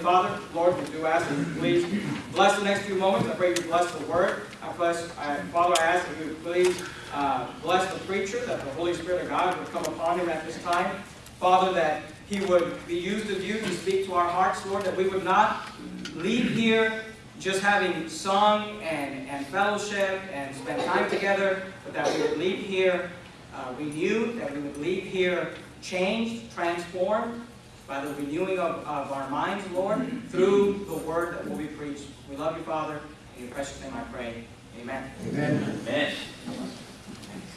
Father, Lord, we do ask that you please bless the next few moments. I pray you bless the word. I bless, I, Father, I ask that you please uh, bless the preacher, that the Holy Spirit of God would come upon him at this time. Father, that he would be used of you to speak to our hearts, Lord, that we would not leave here just having sung and, and fellowship and spent time together, but that we would leave here uh, renewed, that we would leave here changed, transformed by the renewing of, of our minds, Lord, through the word that will be preached. We love you, Father. In your precious name I pray. Amen. Amen. Amen.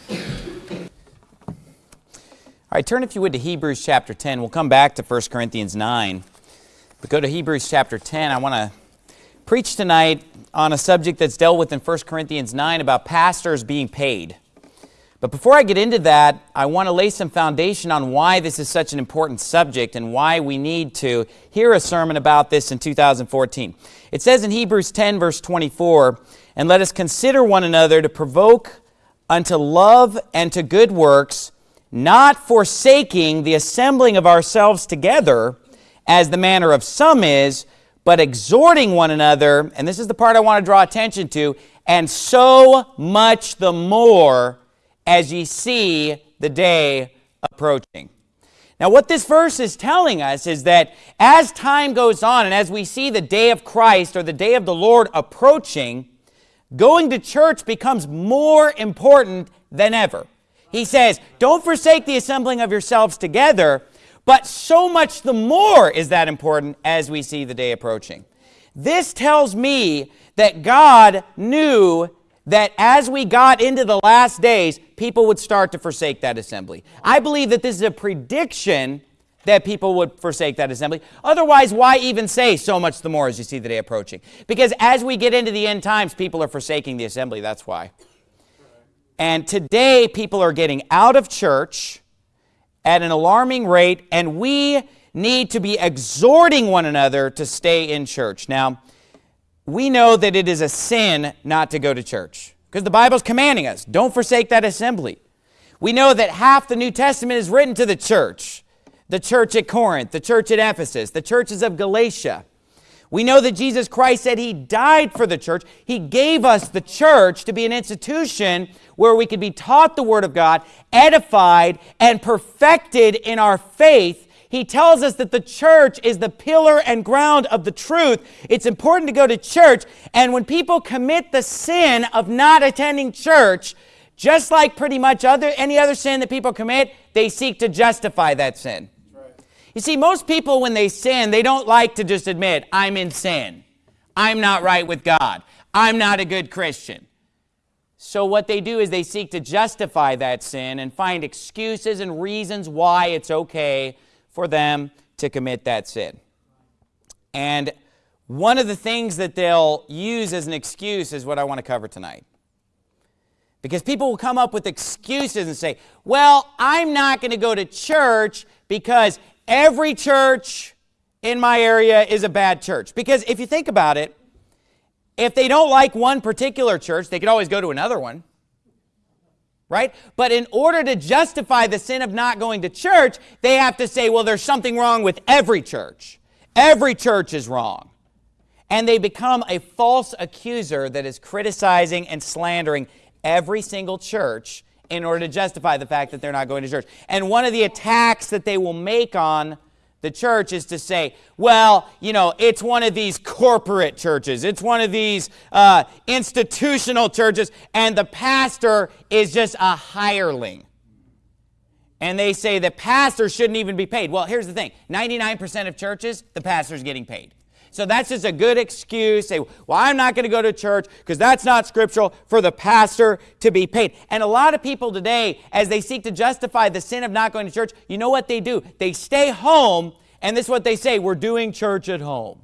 All right, turn if you would to Hebrews chapter 10. We'll come back to 1 Corinthians 9. But go to Hebrews chapter 10. I want to preach tonight on a subject that's dealt with in 1 Corinthians 9 about pastors being paid. But before I get into that, I want to lay some foundation on why this is such an important subject and why we need to hear a sermon about this in 2014. It says in Hebrews 10, verse 24, And let us consider one another to provoke unto love and to good works, not forsaking the assembling of ourselves together, as the manner of some is, but exhorting one another, and this is the part I want to draw attention to, and so much the more as ye see the day approaching. Now, what this verse is telling us is that as time goes on and as we see the day of Christ or the day of the Lord approaching, going to church becomes more important than ever. He says, don't forsake the assembling of yourselves together, but so much the more is that important as we see the day approaching. This tells me that God knew that as we got into the last days, people would start to forsake that assembly. I believe that this is a prediction that people would forsake that assembly. Otherwise, why even say so much the more as you see the day approaching? Because as we get into the end times, people are forsaking the assembly. That's why. And today, people are getting out of church at an alarming rate, and we need to be exhorting one another to stay in church. Now, we know that it is a sin not to go to church because the Bible's commanding us, don't forsake that assembly. We know that half the New Testament is written to the church, the church at Corinth, the church at Ephesus, the churches of Galatia. We know that Jesus Christ said he died for the church. He gave us the church to be an institution where we could be taught the Word of God, edified, and perfected in our faith. He tells us that the church is the pillar and ground of the truth. It's important to go to church. And when people commit the sin of not attending church, just like pretty much other any other sin that people commit, they seek to justify that sin. You see, most people, when they sin, they don't like to just admit, I'm in sin. I'm not right with God. I'm not a good Christian. So what they do is they seek to justify that sin and find excuses and reasons why it's okay for them to commit that sin. And one of the things that they'll use as an excuse is what I want to cover tonight. Because people will come up with excuses and say, well, I'm not going to go to church because every church in my area is a bad church. Because if you think about it, if they don't like one particular church, they could always go to another one. Right? But in order to justify the sin of not going to church, they have to say, well, there's something wrong with every church. Every church is wrong. And they become a false accuser that is criticizing and slandering every single church in order to justify the fact that they're not going to church. And one of the attacks that they will make on the church is to say, well, you know, it's one of these corporate churches. It's one of these uh, institutional churches, and the pastor is just a hireling. And they say the pastor shouldn't even be paid. Well, here's the thing 99% of churches, the pastor's getting paid. So that's just a good excuse. Say, well, I'm not going to go to church because that's not scriptural for the pastor to be paid. And a lot of people today, as they seek to justify the sin of not going to church, you know what they do? They stay home, and this is what they say we're doing church at home.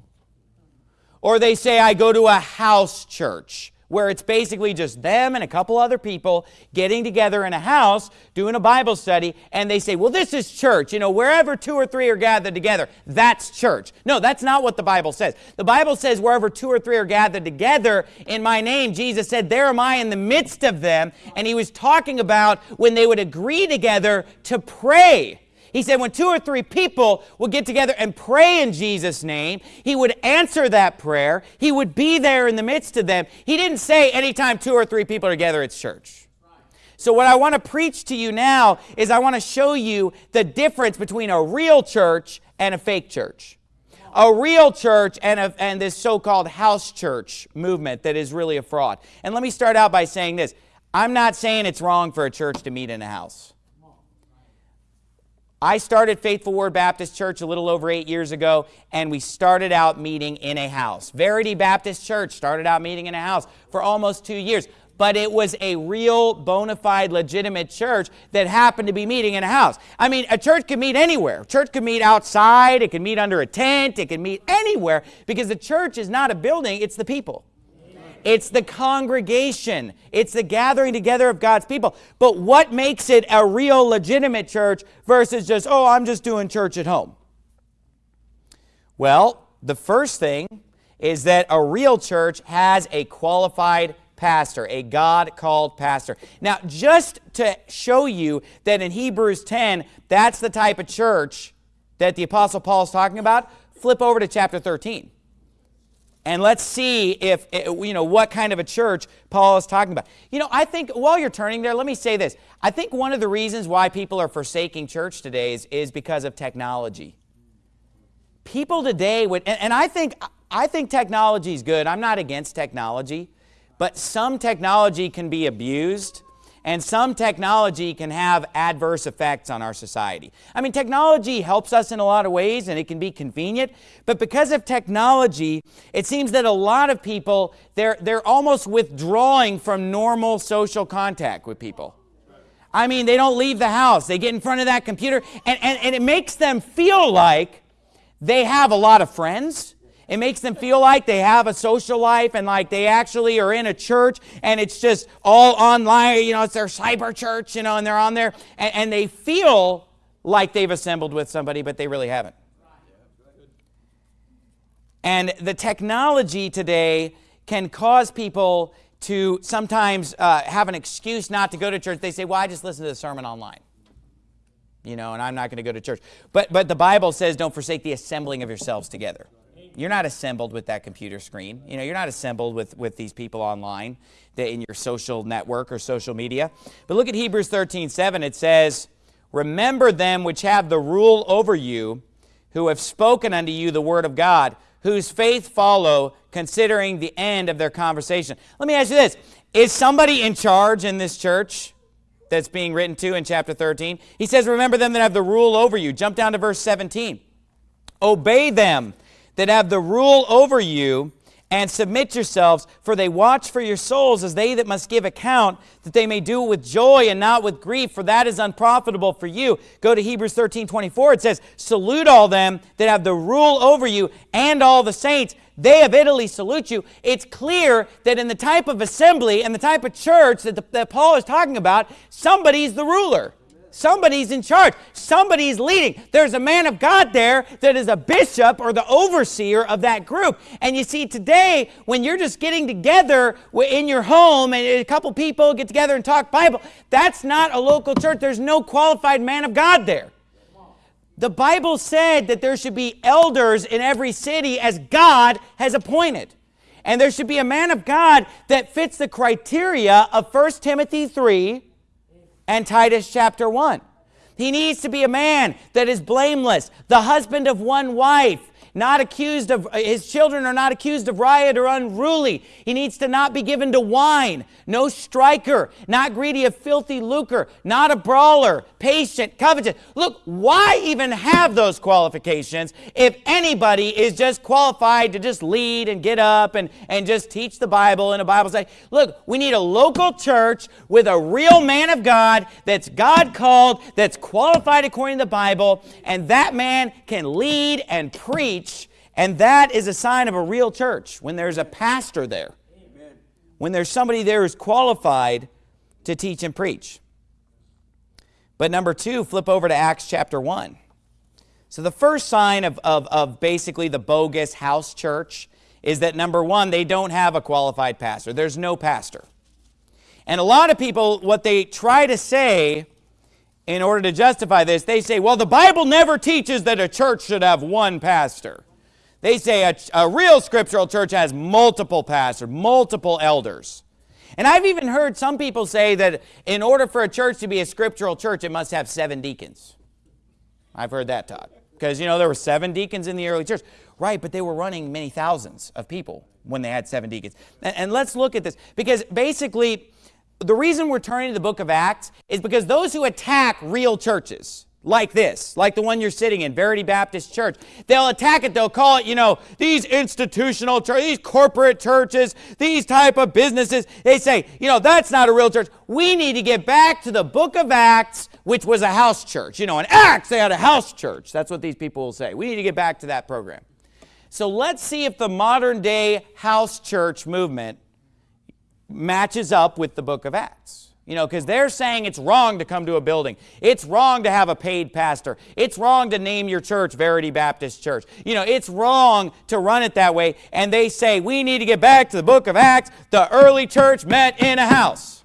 Or they say, I go to a house church where it's basically just them and a couple other people getting together in a house doing a Bible study, and they say, well, this is church. You know, wherever two or three are gathered together, that's church. No, that's not what the Bible says. The Bible says, wherever two or three are gathered together in my name, Jesus said, there am I in the midst of them. And he was talking about when they would agree together to pray. He said when two or three people would get together and pray in Jesus' name, he would answer that prayer. He would be there in the midst of them. He didn't say anytime two or three people are together, it's church. So what I want to preach to you now is I want to show you the difference between a real church and a fake church. A real church and, a, and this so-called house church movement that is really a fraud. And let me start out by saying this. I'm not saying it's wrong for a church to meet in a house. I started Faithful Word Baptist Church a little over eight years ago, and we started out meeting in a house. Verity Baptist Church started out meeting in a house for almost two years, but it was a real, bona fide, legitimate church that happened to be meeting in a house. I mean, a church can meet anywhere. A church can meet outside, it can meet under a tent, it can meet anywhere, because the church is not a building, it's the people. It's the congregation. It's the gathering together of God's people. But what makes it a real legitimate church versus just, oh, I'm just doing church at home? Well, the first thing is that a real church has a qualified pastor, a God-called pastor. Now, just to show you that in Hebrews 10, that's the type of church that the Apostle Paul is talking about, flip over to chapter 13. And let's see if, eh, you know, what kind of a church Paul is talking about. You know, I think while you're turning there, let me say this. I think one of the reasons why people are forsaking church today is, is because of technology. People today would, and, and I think, I think technology is good. I'm not against technology. But some technology can be abused and some technology can have adverse effects on our society. I mean, technology helps us in a lot of ways and it can be convenient, but because of technology, it seems that a lot of people, they're, they're almost withdrawing from normal social contact with people. I mean, they don't leave the house. They get in front of that computer, and, and, and it makes them feel like they have a lot of friends, it makes them feel like they have a social life and like they actually are in a church and it's just all online, you know, it's their cyber church, you know, and they're on there and, and they feel like they've assembled with somebody, but they really haven't. And the technology today can cause people to sometimes uh, have an excuse not to go to church. They say, well, I just listen to the sermon online. You know, and I'm not going to go to church. But, but the Bible says don't forsake the assembling of yourselves together. You're not assembled with that computer screen. You know, you're not assembled with, with these people online in your social network or social media. But look at Hebrews 13, 7. It says, Remember them which have the rule over you, who have spoken unto you the word of God, whose faith follow, considering the end of their conversation. Let me ask you this. Is somebody in charge in this church that's being written to in chapter 13? He says, Remember them that have the rule over you. Jump down to verse 17. Obey them that have the rule over you, and submit yourselves, for they watch for your souls as they that must give account, that they may do it with joy and not with grief, for that is unprofitable for you. Go to Hebrews 13, 24. It says, Salute all them that have the rule over you and all the saints. They of Italy salute you. It's clear that in the type of assembly and the type of church that, the, that Paul is talking about, somebody's the ruler. Somebody's in charge. Somebody's leading. There's a man of God there that is a bishop or the overseer of that group. And you see, today, when you're just getting together in your home and a couple people get together and talk Bible, that's not a local church. There's no qualified man of God there. The Bible said that there should be elders in every city as God has appointed. And there should be a man of God that fits the criteria of 1 Timothy 3 and Titus chapter 1. He needs to be a man that is blameless, the husband of one wife, not accused of, uh, his children are not accused of riot or unruly. He needs to not be given to wine, no striker, not greedy of filthy lucre, not a brawler, patient, covetous. Look, why even have those qualifications if anybody is just qualified to just lead and get up and, and just teach the Bible in a Bible study? Look, we need a local church with a real man of God that's God called, that's qualified according to the Bible, and that man can lead and preach, and that is a sign of a real church, when there's a pastor there. Amen. When there's somebody there who's qualified to teach and preach. But number two, flip over to Acts chapter 1. So the first sign of, of, of basically the bogus house church is that number one, they don't have a qualified pastor. There's no pastor. And a lot of people, what they try to say in order to justify this, they say, well, the Bible never teaches that a church should have one pastor. They say a, a real scriptural church has multiple pastors, multiple elders. And I've even heard some people say that in order for a church to be a scriptural church, it must have seven deacons. I've heard that taught. Because, you know, there were seven deacons in the early church. Right, but they were running many thousands of people when they had seven deacons. And, and let's look at this. Because basically, the reason we're turning to the book of Acts is because those who attack real churches, like this, like the one you're sitting in, Verity Baptist Church. They'll attack it, they'll call it, you know, these institutional churches, these corporate churches, these type of businesses. They say, you know, that's not a real church. We need to get back to the book of Acts, which was a house church. You know, in Acts, they had a house church. That's what these people will say. We need to get back to that program. So let's see if the modern day house church movement matches up with the book of Acts. You know, because they're saying it's wrong to come to a building. It's wrong to have a paid pastor. It's wrong to name your church Verity Baptist Church. You know, it's wrong to run it that way. And they say, we need to get back to the book of Acts. The early church met in a house.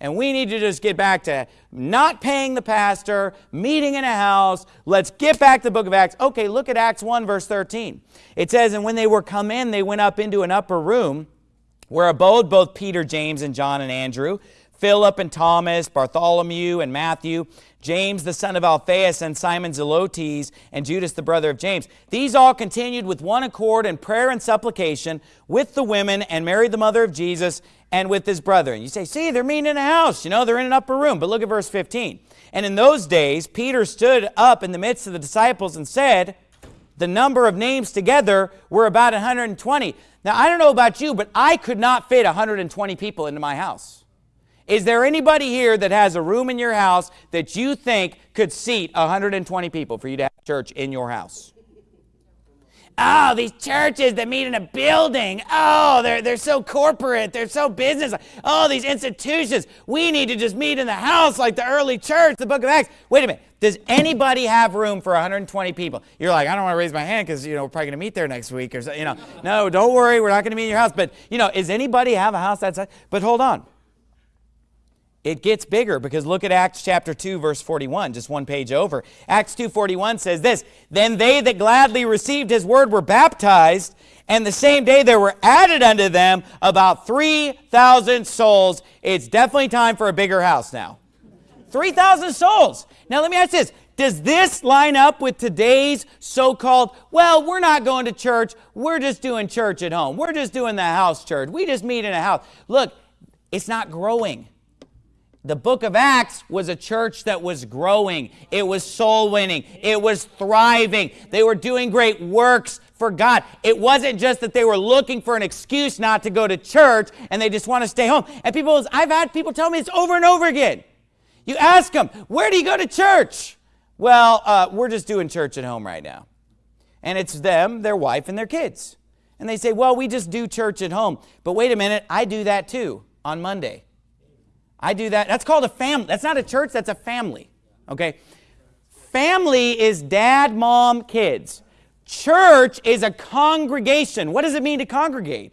And we need to just get back to not paying the pastor, meeting in a house. Let's get back to the book of Acts. Okay, look at Acts 1, verse 13. It says, And when they were come in, they went up into an upper room where abode both Peter, James, and John and Andrew, Philip and Thomas, Bartholomew and Matthew, James the son of Alphaeus and Simon Zelotes, and Judas the brother of James. These all continued with one accord in prayer and supplication with the women and Mary the mother of Jesus and with his brother. And you say, see, they're meeting in a house. You know, they're in an upper room. But look at verse 15. And in those days, Peter stood up in the midst of the disciples and said, the number of names together were about 120. Now, I don't know about you, but I could not fit 120 people into my house. Is there anybody here that has a room in your house that you think could seat 120 people for you to have church in your house? Oh, these churches that meet in a building. Oh, they're, they're so corporate. They're so business. Oh, these institutions. We need to just meet in the house like the early church, the book of Acts. Wait a minute. Does anybody have room for 120 people? You're like, I don't want to raise my hand because, you know, we're probably going to meet there next week or so, you know. No, don't worry. We're not going to meet in your house. But, you know, is anybody have a house that size? But hold on it gets bigger because look at Acts chapter 2 verse 41 just one page over Acts 2:41 says this then they that gladly received his word were baptized and the same day there were added unto them about 3000 souls it's definitely time for a bigger house now 3000 souls now let me ask this does this line up with today's so-called, well, we're not going to church, we're just doing church at home. We're just doing the house church. We just meet in a house. Look, it's not growing. The book of Acts was a church that was growing. It was soul winning. It was thriving. They were doing great works for God. It wasn't just that they were looking for an excuse not to go to church and they just want to stay home. And people, I've had people tell me this over and over again. You ask them, where do you go to church? Well, uh, we're just doing church at home right now. And it's them, their wife, and their kids. And they say, well, we just do church at home. But wait a minute, I do that too on Monday. I do that. That's called a family. That's not a church, that's a family. Okay? Family is dad, mom, kids. Church is a congregation. What does it mean to congregate?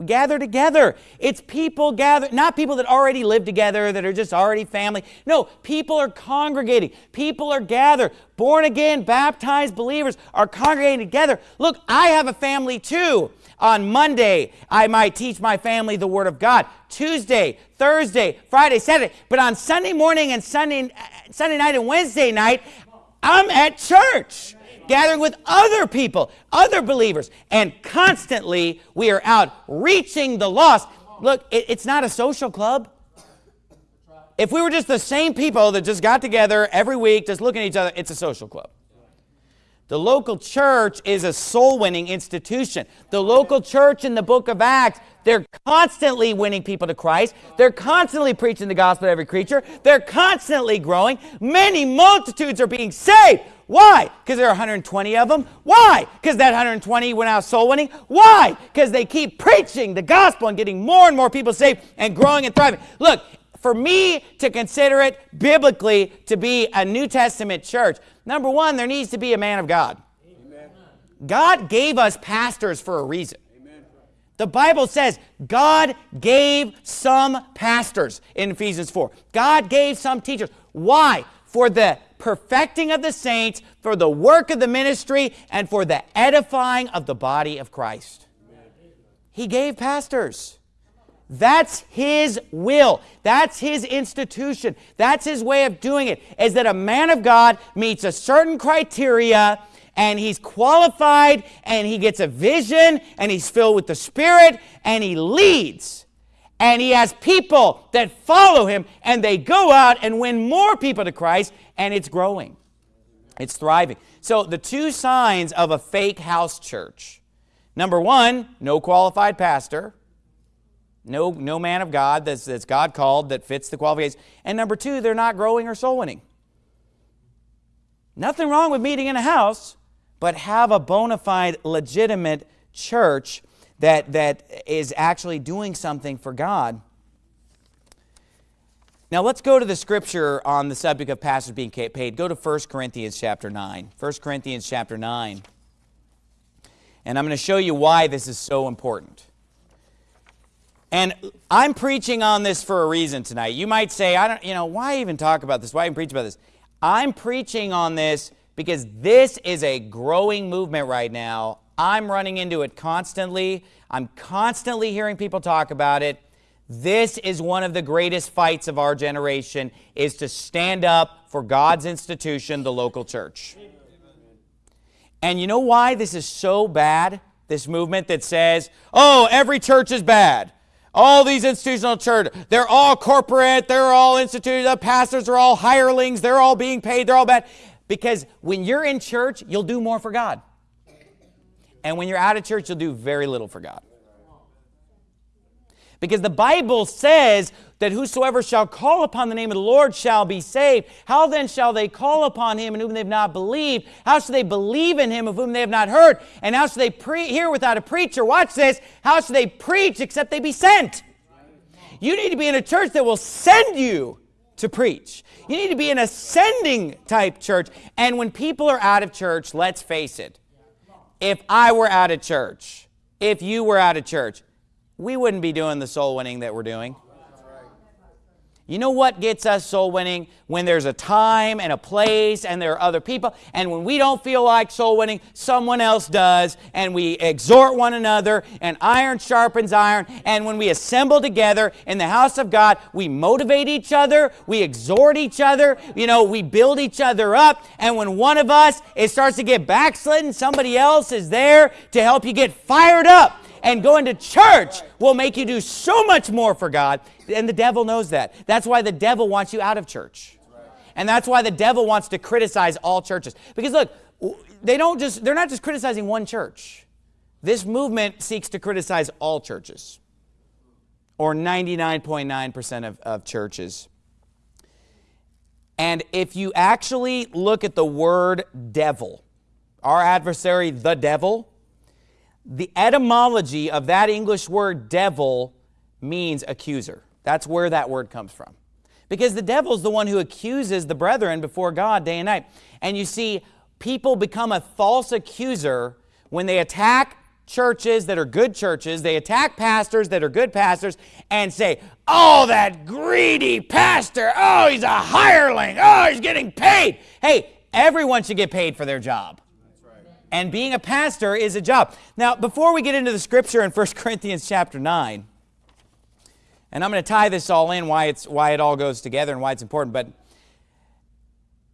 We gather together. It's people gather, not people that already live together, that are just already family. No, people are congregating. People are gathered. Born again, baptized believers are congregating together. Look, I have a family too. On Monday, I might teach my family the Word of God. Tuesday, Thursday, Friday, Saturday. But on Sunday morning and Sunday, Sunday night and Wednesday night, I'm at church gathering with other people, other believers, and constantly we are out reaching the lost. Look, it, it's not a social club. If we were just the same people that just got together every week, just looking at each other, it's a social club. The local church is a soul-winning institution. The local church in the book of Acts, they're constantly winning people to Christ. They're constantly preaching the gospel to every creature. They're constantly growing. Many multitudes are being saved. Why? Because there are 120 of them. Why? Because that 120 went out soul winning. Why? Because they keep preaching the gospel and getting more and more people saved and growing and thriving. Look, for me to consider it biblically to be a New Testament church, number one, there needs to be a man of God. Amen. God gave us pastors for a reason. Amen. The Bible says God gave some pastors in Ephesians 4. God gave some teachers. Why? For the perfecting of the saints, for the work of the ministry, and for the edifying of the body of Christ. He gave pastors. That's his will. That's his institution. That's his way of doing it. Is that a man of God meets a certain criteria and he's qualified and he gets a vision and he's filled with the Spirit and he leads. And he has people that follow him and they go out and win more people to Christ and it's growing. It's thriving. So the two signs of a fake house church. Number one, no qualified pastor. No, no man of God that's, that's God called that fits the qualifications. And number two, they're not growing or soul winning. Nothing wrong with meeting in a house, but have a bona fide, legitimate church that, that is actually doing something for God. Now let's go to the scripture on the subject of pastors being paid. Go to 1 Corinthians chapter 9. 1 Corinthians chapter 9. And I'm going to show you why this is so important. And I'm preaching on this for a reason tonight. You might say, I don't, you know, why even talk about this? Why even preach about this? I'm preaching on this because this is a growing movement right now. I'm running into it constantly. I'm constantly hearing people talk about it. This is one of the greatest fights of our generation is to stand up for God's institution, the local church. And you know why this is so bad? This movement that says, "Oh, every church is bad." All these institutional church, they're all corporate, they're all instituted, the pastors are all hirelings, they're all being paid, they're all bad. Because when you're in church, you'll do more for God. And when you're out of church, you'll do very little for God. Because the Bible says that whosoever shall call upon the name of the Lord shall be saved. How then shall they call upon him in whom they have not believed? How shall they believe in him of whom they have not heard? And how shall they pre- hear without a preacher? Watch this. How shall they preach except they be sent? You need to be in a church that will send you to preach. You need to be in a sending type church. And when people are out of church, let's face it, if I were out of church, if you were out of church, we wouldn't be doing the soul winning that we're doing. You know what gets us soul winning? When there's a time and a place and there are other people. And when we don't feel like soul winning, someone else does. And we exhort one another and iron sharpens iron. And when we assemble together in the house of God, we motivate each other. We exhort each other. You know, we build each other up. And when one of us, it starts to get backslidden, somebody else is there to help you get fired up and going to church will make you do so much more for God. And the devil knows that. That's why the devil wants you out of church. And that's why the devil wants to criticize all churches. Because look, they don't just they're not just criticizing one church. This movement seeks to criticize all churches. Or 99.9% of, of churches. And if you actually look at the word devil, our adversary, the devil, the etymology of that English word devil means accuser. That's where that word comes from. Because the devil is the one who accuses the brethren before God day and night. And you see, people become a false accuser when they attack churches that are good churches, they attack pastors that are good pastors, and say, Oh, that greedy pastor, oh, he's a hireling, oh, he's getting paid. Hey, everyone should get paid for their job. And being a pastor is a job. Now, before we get into the scripture in 1 Corinthians chapter 9, and I'm going to tie this all in, why, it's, why it all goes together and why it's important, but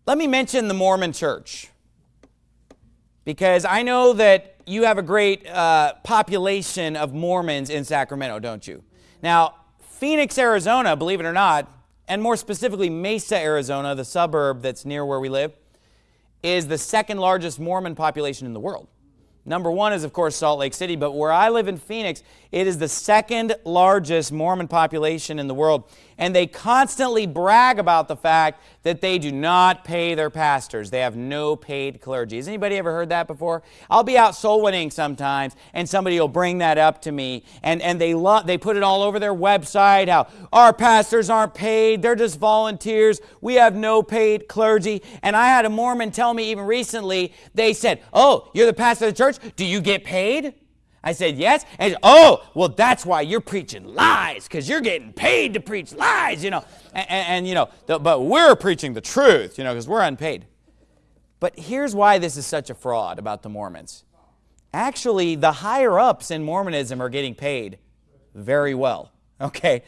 let me mention the Mormon church. Because I know that you have a great uh, population of Mormons in Sacramento, don't you? Now, Phoenix, Arizona, believe it or not, and more specifically Mesa, Arizona, the suburb that's near where we live, is the second largest Mormon population in the world. Number one is, of course, Salt Lake City, but where I live in Phoenix, it is the second largest Mormon population in the world. And they constantly brag about the fact that they do not pay their pastors. They have no paid clergy. Has anybody ever heard that before? I'll be out soul winning sometimes, and somebody will bring that up to me. And, and they, they put it all over their website how our pastors aren't paid, they're just volunteers, we have no paid clergy. And I had a Mormon tell me even recently, they said, Oh, you're the pastor of the church? Do you get paid? I said, Yes. And said, Oh, well, that's why you're preaching lies, because you're getting paid to preach lies, you know. And, and, and you know, the, but we're preaching the truth, you know, because we're unpaid. But here's why this is such a fraud about the Mormons. Actually, the higher ups in Mormonism are getting paid very well, okay?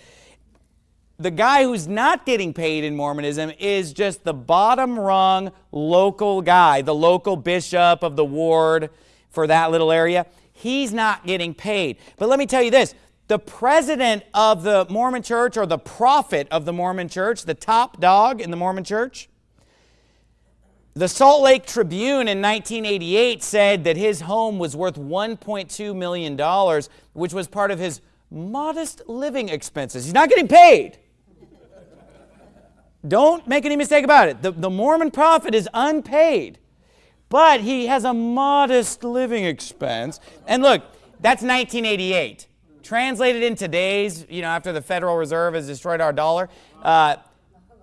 The guy who's not getting paid in Mormonism is just the bottom rung local guy, the local bishop of the ward for that little area. He's not getting paid. But let me tell you this the president of the Mormon church or the prophet of the Mormon church, the top dog in the Mormon church, the Salt Lake Tribune in 1988 said that his home was worth $1.2 million, which was part of his modest living expenses. He's not getting paid. Don't make any mistake about it. The, the Mormon prophet is unpaid, but he has a modest living expense. And look, that's 1988. Translated in today's, you know, after the Federal Reserve has destroyed our dollar, uh,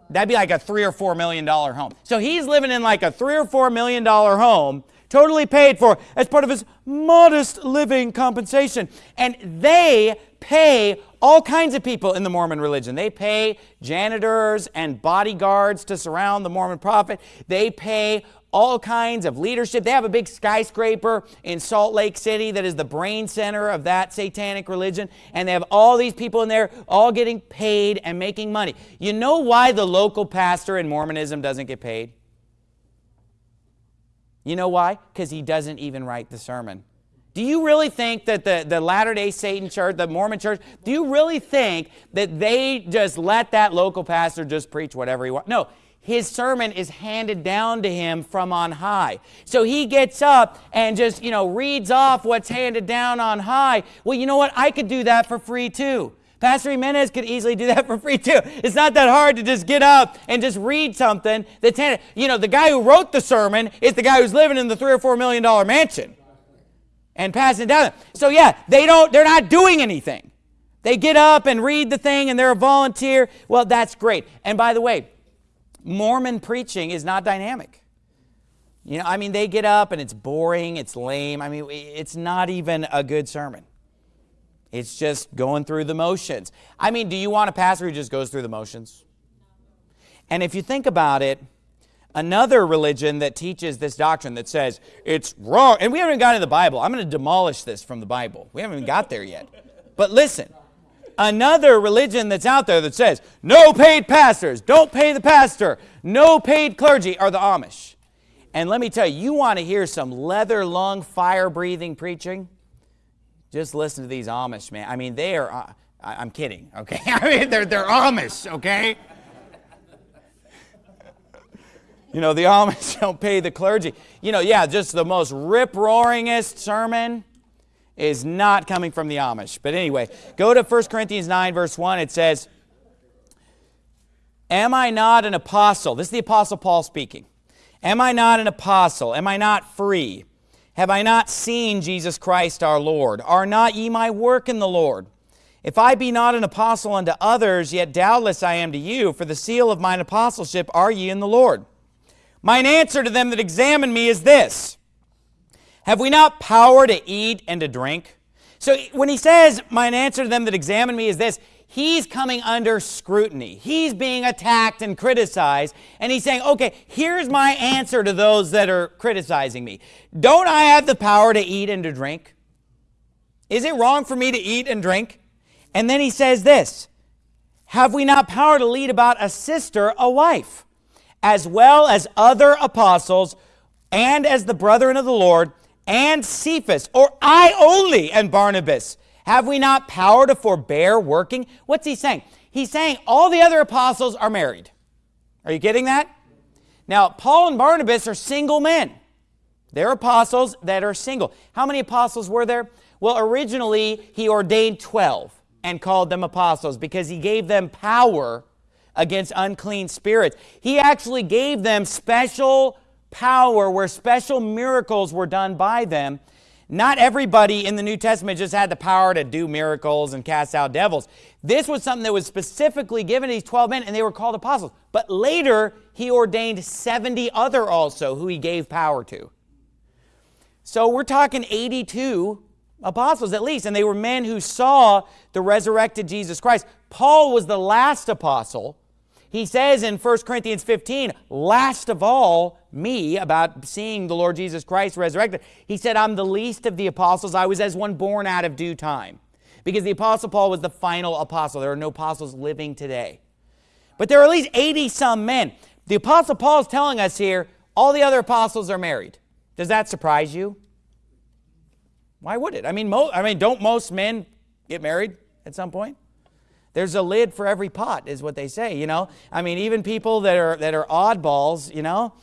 That'd be like a three or four million dollar home. So he's living in like a three or four million dollar home, totally paid for as part of his modest living compensation. And they pay all kinds of people in the Mormon religion. They pay janitors and bodyguards to surround the Mormon prophet. They pay all kinds of leadership. They have a big skyscraper in Salt Lake City that is the brain center of that satanic religion. And they have all these people in there all getting paid and making money. You know why the local pastor in Mormonism doesn't get paid? You know why? Because he doesn't even write the sermon. Do you really think that the, the Latter-day Satan church, the Mormon church, do you really think that they just let that local pastor just preach whatever he wants? No, his sermon is handed down to him from on high. So he gets up and just, you know, reads off what's handed down on high. Well, you know what? I could do that for free too. Pastor Jimenez could easily do that for free too. It's not that hard to just get up and just read something that's handed. You know, the guy who wrote the sermon is the guy who's living in the three or four million dollar mansion and passing down. So yeah, they don't, they're not doing anything. They get up and read the thing and they're a volunteer. Well, that's great. And by the way, Mormon preaching is not dynamic. You know, I mean, they get up and it's boring, it's lame. I mean, it's not even a good sermon. It's just going through the motions. I mean, do you want a pastor who just goes through the motions? And if you think about it, another religion that teaches this doctrine that says it's wrong, and we haven't even gotten to the Bible. I'm going to demolish this from the Bible. We haven't even got there yet. But listen, another religion that's out there that says no paid pastors, don't pay the pastor, no paid clergy are the Amish. And let me tell you, you want to hear some leather lung, fire breathing preaching? Just listen to these Amish, man. I mean, they are, uh, I'm kidding, okay? I mean, they're, they're Amish, okay? You know, the Amish don't pay the clergy. You know, yeah, just the most rip-roaringest sermon is not coming from the Amish. But anyway, go to 1 Corinthians 9, verse 1. It says, Am I not an apostle? This is the apostle Paul speaking. Am I not an apostle? Am I not free? Have I not seen Jesus Christ our Lord? Are not ye my work in the Lord? If I be not an apostle unto others, yet doubtless I am to you, for the seal of mine apostleship are ye in the Lord. Mine answer to them that examine me is this have we not power to eat and to drink? So when he says, Mine answer to them that examine me is this, he's coming under scrutiny. He's being attacked and criticized. And he's saying, Okay, here's my answer to those that are criticizing me. Don't I have the power to eat and to drink? Is it wrong for me to eat and drink? And then he says this Have we not power to lead about a sister, a wife, as well as other apostles, and as the brethren of the Lord? And Cephas, or I only and Barnabas? Have we not power to forbear working? What's he saying? He's saying all the other apostles are married. Are you getting that? Now, Paul and Barnabas are single men. They're apostles that are single. How many apostles were there? Well, originally, he ordained 12 and called them apostles because he gave them power against unclean spirits. He actually gave them special power where special miracles were done by them. Not everybody in the New Testament just had the power to do miracles and cast out devils. This was something that was specifically given to these 12 men, and they were called apostles. But later, he ordained 70 other also who he gave power to. So we're talking 82 apostles at least, and they were men who saw the resurrected Jesus Christ. Paul was the last apostle. He says in 1 Corinthians 15, last of all, me, about seeing the Lord Jesus Christ resurrected. He said, I'm the least of the apostles. I was as one born out of due time. Because the apostle Paul was the final apostle. There are no apostles living today. But there are at least 80 some men. The apostle Paul is telling us here, all the other apostles are married. Does that surprise you? Why would it? I mean, I mean, don't most men get married at some point? There's a lid for every pot, is what they say, you know? I mean, even people that are, that are oddballs, you know,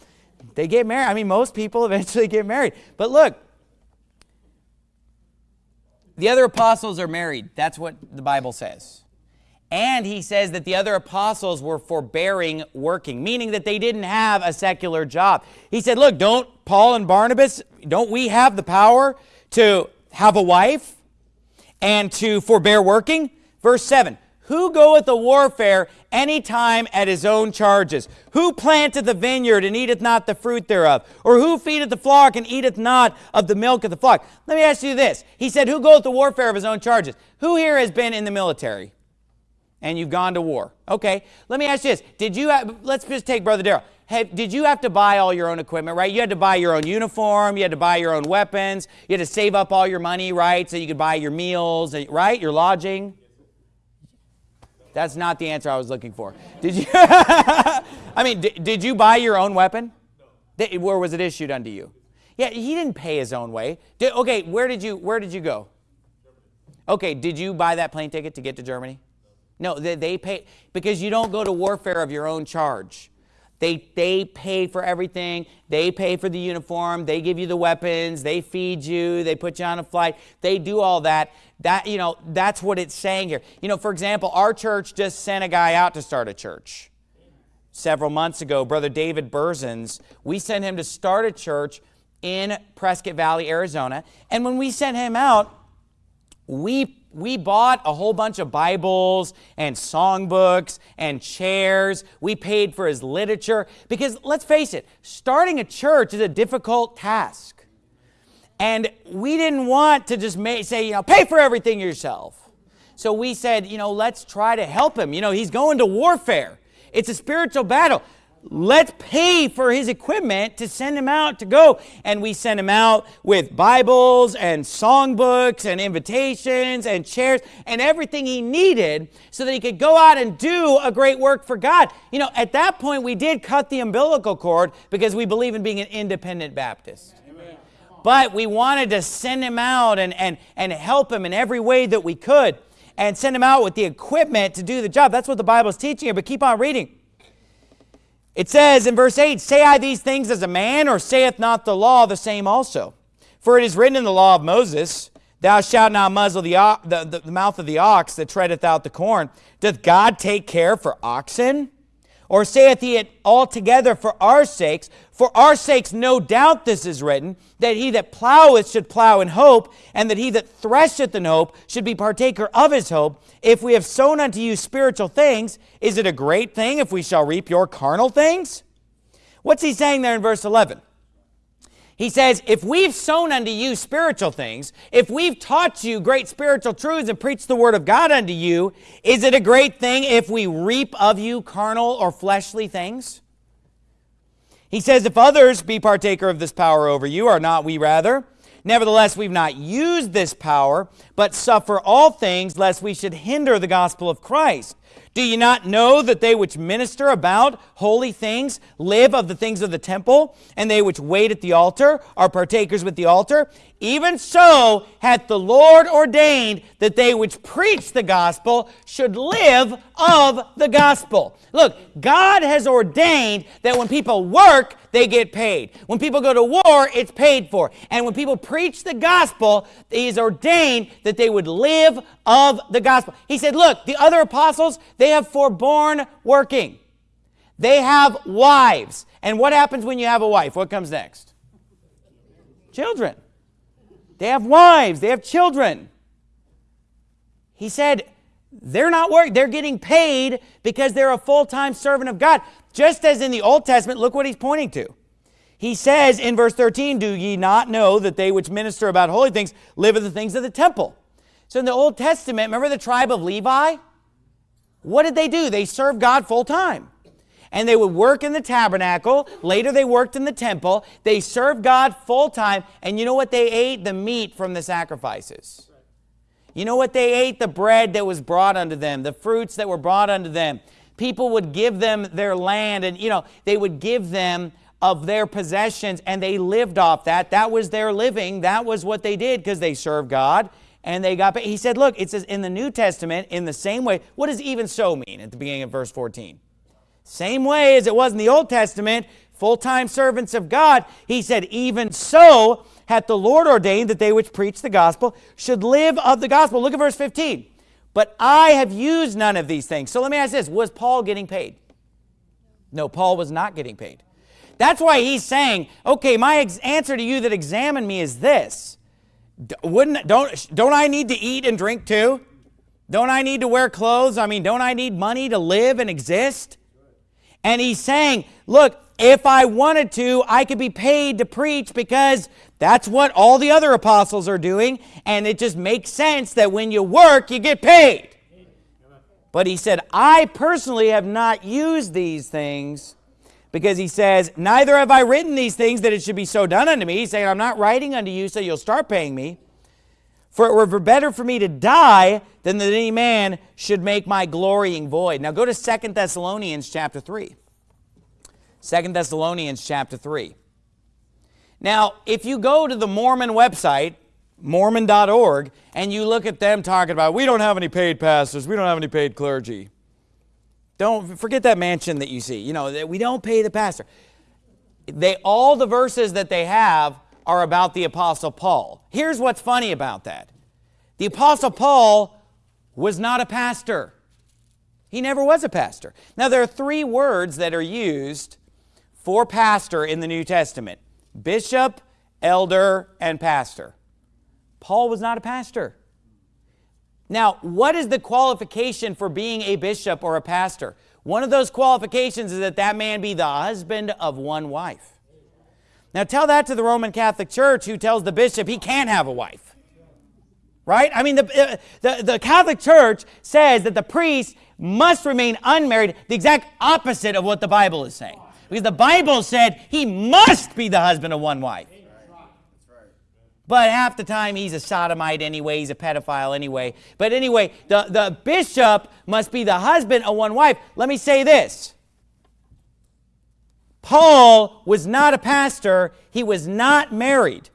they get married. I mean, most people eventually get married. But look, the other apostles are married. That's what the Bible says. And he says that the other apostles were forbearing working, meaning that they didn't have a secular job. He said, look, don't Paul and Barnabas, don't we have the power to have a wife and to forbear working? Verse 7, who goeth to warfare any time at his own charges? Who planteth the vineyard and eateth not the fruit thereof? Or who feedeth the flock and eateth not of the milk of the flock? Let me ask you this. He said, who goeth to warfare of his own charges? Who here has been in the military? And you've gone to war. Okay, let me ask you this. Did you have, let's just take Brother Darrell. Hey, did you have to buy all your own equipment, right? You had to buy your own uniform, you had to buy your own weapons, you had to save up all your money, right? So you could buy your meals, right? Your lodging. That's not the answer I was looking for. Did you? I mean, did, did you buy your own weapon? Did, where was it issued unto you? Yeah, he didn't pay his own way. Did, okay, where did you where did you go? Okay, did you buy that plane ticket to get to Germany? No, they, they pay because you don't go to warfare of your own charge. They, they pay for everything. They pay for the uniform. They give you the weapons. They feed you. They put you on a flight. They do all that. That, you know, that's what it's saying here. You know, for example, our church just sent a guy out to start a church. Several months ago, Brother David Berzins, we sent him to start a church in Prescott Valley, Arizona. And when we sent him out, we we bought a whole bunch of Bibles and songbooks and chairs. We paid for his literature because let's face it, starting a church is a difficult task. And we didn't want to just say, you know, pay for everything yourself. So we said, you know, let's try to help him. You know, he's going to warfare. It's a spiritual battle let's pay for his equipment to send him out to go. And we sent him out with Bibles and songbooks and invitations and chairs and everything he needed so that he could go out and do a great work for God. You know, at that point, we did cut the umbilical cord because we believe in being an independent Baptist. But we wanted to send him out and, and, and help him in every way that we could and send him out with the equipment to do the job. That's what the Bible is teaching here, but keep on reading. It says in verse 8, Say I these things as a man, or saith not the law the same also? For it is written in the law of Moses, Thou shalt not muzzle the, the, the, the mouth of the ox that treadeth out the corn. Doth God take care for oxen? Or saith he it altogether for our sakes? For our sakes, no doubt this is written, that he that ploweth should plow in hope, and that he that thresheth in hope should be partaker of his hope. If we have sown unto you spiritual things, is it a great thing if we shall reap your carnal things? What's he saying there in verse 11? He says, if we've sown unto you spiritual things, if we've taught you great spiritual truths and preached the word of God unto you, is it a great thing if we reap of you carnal or fleshly things? He says, if others be partaker of this power over you, are not we rather? Nevertheless, we've not used this power, but suffer all things, lest we should hinder the gospel of Christ. Do you not know that they which minister about holy things live of the things of the temple, and they which wait at the altar are partakers with the altar? Even so hath the Lord ordained that they which preach the gospel should live of the gospel. Look, God has ordained that when people work, they get paid. When people go to war, it's paid for. And when people preach the gospel, He has ordained that they would live of the gospel. He said, look, the other apostles, they have forborne working. They have wives. And what happens when you have a wife? What comes next? Children. They have wives. They have children. He said, they're not working. They're getting paid because they're a full-time servant of God. Just as in the Old Testament, look what he's pointing to. He says in verse 13, Do ye not know that they which minister about holy things live in the things of the temple? So in the Old Testament, remember the tribe of Levi? What did they do? They served God full time. And they would work in the tabernacle. Later, they worked in the temple. They served God full time. And you know what they ate? The meat from the sacrifices. You know what they ate? The bread that was brought unto them, the fruits that were brought unto them. People would give them their land, and you know, they would give them of their possessions, and they lived off that. That was their living. That was what they did because they served God and they got paid. He said, Look, it says in the New Testament, in the same way, what does even so mean at the beginning of verse 14? Same way as it was in the Old Testament, full time servants of God. He said, Even so, hath the Lord ordained that they which preach the gospel should live of the gospel. Look at verse 15. But I have used none of these things. So let me ask this Was Paul getting paid? No, Paul was not getting paid. That's why he's saying, okay, my answer to you that examine me is this. Wouldn't, don't, don't I need to eat and drink too? Don't I need to wear clothes? I mean, don't I need money to live and exist? And he's saying, look, if I wanted to, I could be paid to preach because that's what all the other apostles are doing. And it just makes sense that when you work, you get paid. But he said, I personally have not used these things because he says, Neither have I written these things that it should be so done unto me. He's saying, I'm not writing unto you so you'll start paying me. For it were better for me to die than that any man should make my glorying void. Now go to Second Thessalonians chapter 3. Second Thessalonians chapter 3. Now, if you go to the Mormon website, mormon.org, and you look at them talking about, we don't have any paid pastors, we don't have any paid clergy. Don't forget that mansion that you see. You know, that we don't pay the pastor. They all the verses that they have are about the apostle Paul. Here's what's funny about that. The apostle Paul was not a pastor. He never was a pastor. Now there are three words that are used for pastor in the New Testament bishop, elder, and pastor. Paul was not a pastor. Now, what is the qualification for being a bishop or a pastor? One of those qualifications is that that man be the husband of one wife. Now, tell that to the Roman Catholic Church who tells the bishop he can't have a wife. Right? I mean, the, uh, the, the Catholic Church says that the priest must remain unmarried, the exact opposite of what the Bible is saying. Because the Bible said he must be the husband of one wife. But half the time he's a sodomite anyway, he's a pedophile anyway. But anyway, the, the bishop must be the husband of one wife. Let me say this. Paul was not a pastor, he was not married.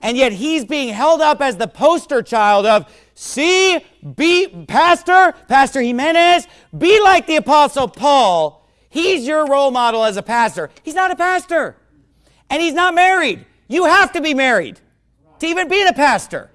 And yet he's being held up as the poster child of, see, be, Pastor, Pastor Jimenez, be like the Apostle Paul He's your role model as a pastor. He's not a pastor. And he's not married. You have to be married to even be the pastor.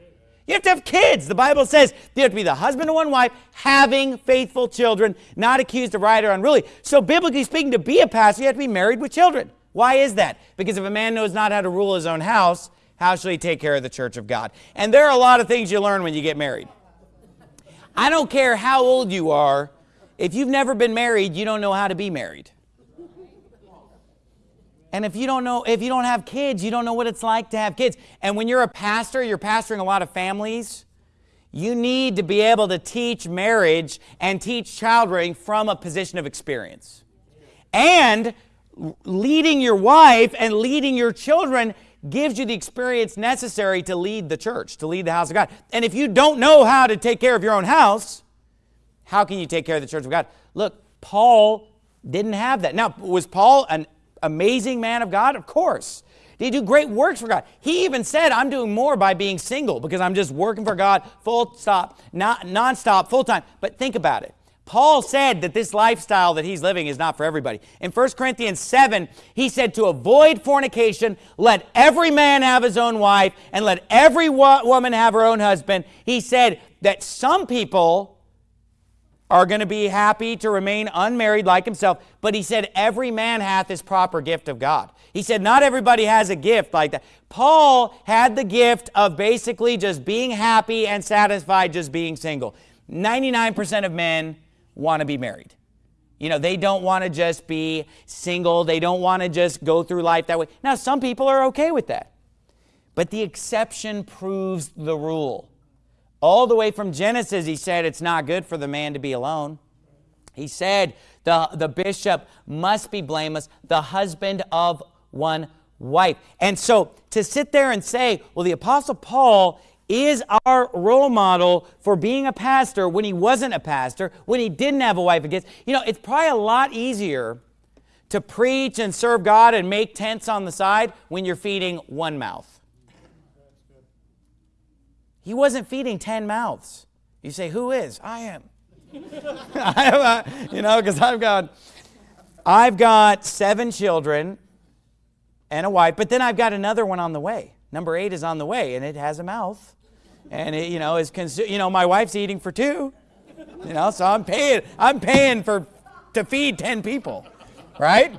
You have to have kids. The Bible says you have to be the husband of one wife, having faithful children, not accused of right or unruly. So, biblically speaking, to be a pastor, you have to be married with children. Why is that? Because if a man knows not how to rule his own house, how shall he take care of the church of God? And there are a lot of things you learn when you get married. I don't care how old you are, if you've never been married, you don't know how to be married. And if you don't know, if you don't have kids, you don't know what it's like to have kids. And when you're a pastor, you're pastoring a lot of families, you need to be able to teach marriage and teach child rearing from a position of experience. And leading your wife and leading your children gives you the experience necessary to lead the church, to lead the house of God. And if you don't know how to take care of your own house, how can you take care of the church of God? Look, Paul didn't have that. Now, was Paul an amazing man of God? Of course. Did he do great works for God? He even said, I'm doing more by being single because I'm just working for God full stop, not nonstop, full time. But think about it. Paul said that this lifestyle that he's living is not for everybody. In 1 Corinthians 7, he said to avoid fornication, let every man have his own wife, and let every woman have her own husband. He said that some people are going to be happy to remain unmarried like himself. But he said, every man hath his proper gift of God. He said, not everybody has a gift like that. Paul had the gift of basically just being happy and satisfied just being single. 99% of men want to be married. You know, they don't want to just be single. They don't want to just go through life that way. Now, some people are okay with that. But the exception proves the rule. All the way from Genesis, he said it's not good for the man to be alone. He said the, the bishop must be blameless, the husband of one wife. And so to sit there and say, well, the Apostle Paul is our role model for being a pastor when he wasn't a pastor, when he didn't have a wife kids. You know, it's probably a lot easier to preach and serve God and make tents on the side when you're feeding one mouth. He wasn't feeding 10 mouths. You say, who is? I am. I a, you know, because I've got, I've got seven children and a wife, but then I've got another one on the way. Number eight is on the way, and it has a mouth, and it, you know, is consu- you know, my wife's eating for two, you know, so I'm paying, I'm paying for to feed ten people, right?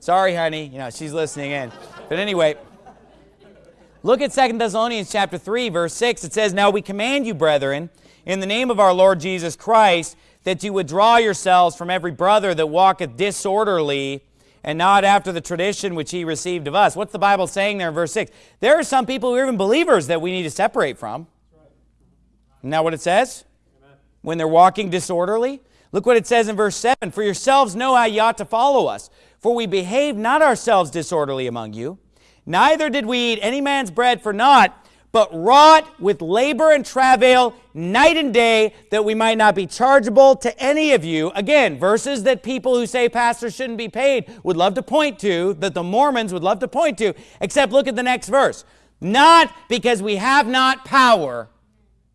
Sorry, honey, you know, she's listening in, but anyway. Look at Second Thessalonians chapter 3, verse 6. It says, Now we command you, brethren, in the name of our Lord Jesus Christ, that you withdraw yourselves from every brother that walketh disorderly and not after the tradition which he received of us. What's the Bible saying there in verse 6? There are some people who are even believers that we need to separate from. Isn't that what it says? Amen. When they're walking disorderly? Look what it says in verse 7. For yourselves know how ye ought to follow us. For we behave not ourselves disorderly among you, Neither did we eat any man's bread for naught, but wrought with labor and travail night and day that we might not be chargeable to any of you. Again, verses that people who say pastors shouldn't be paid would love to point to, that the Mormons would love to point to, except look at the next verse. Not because we have not power,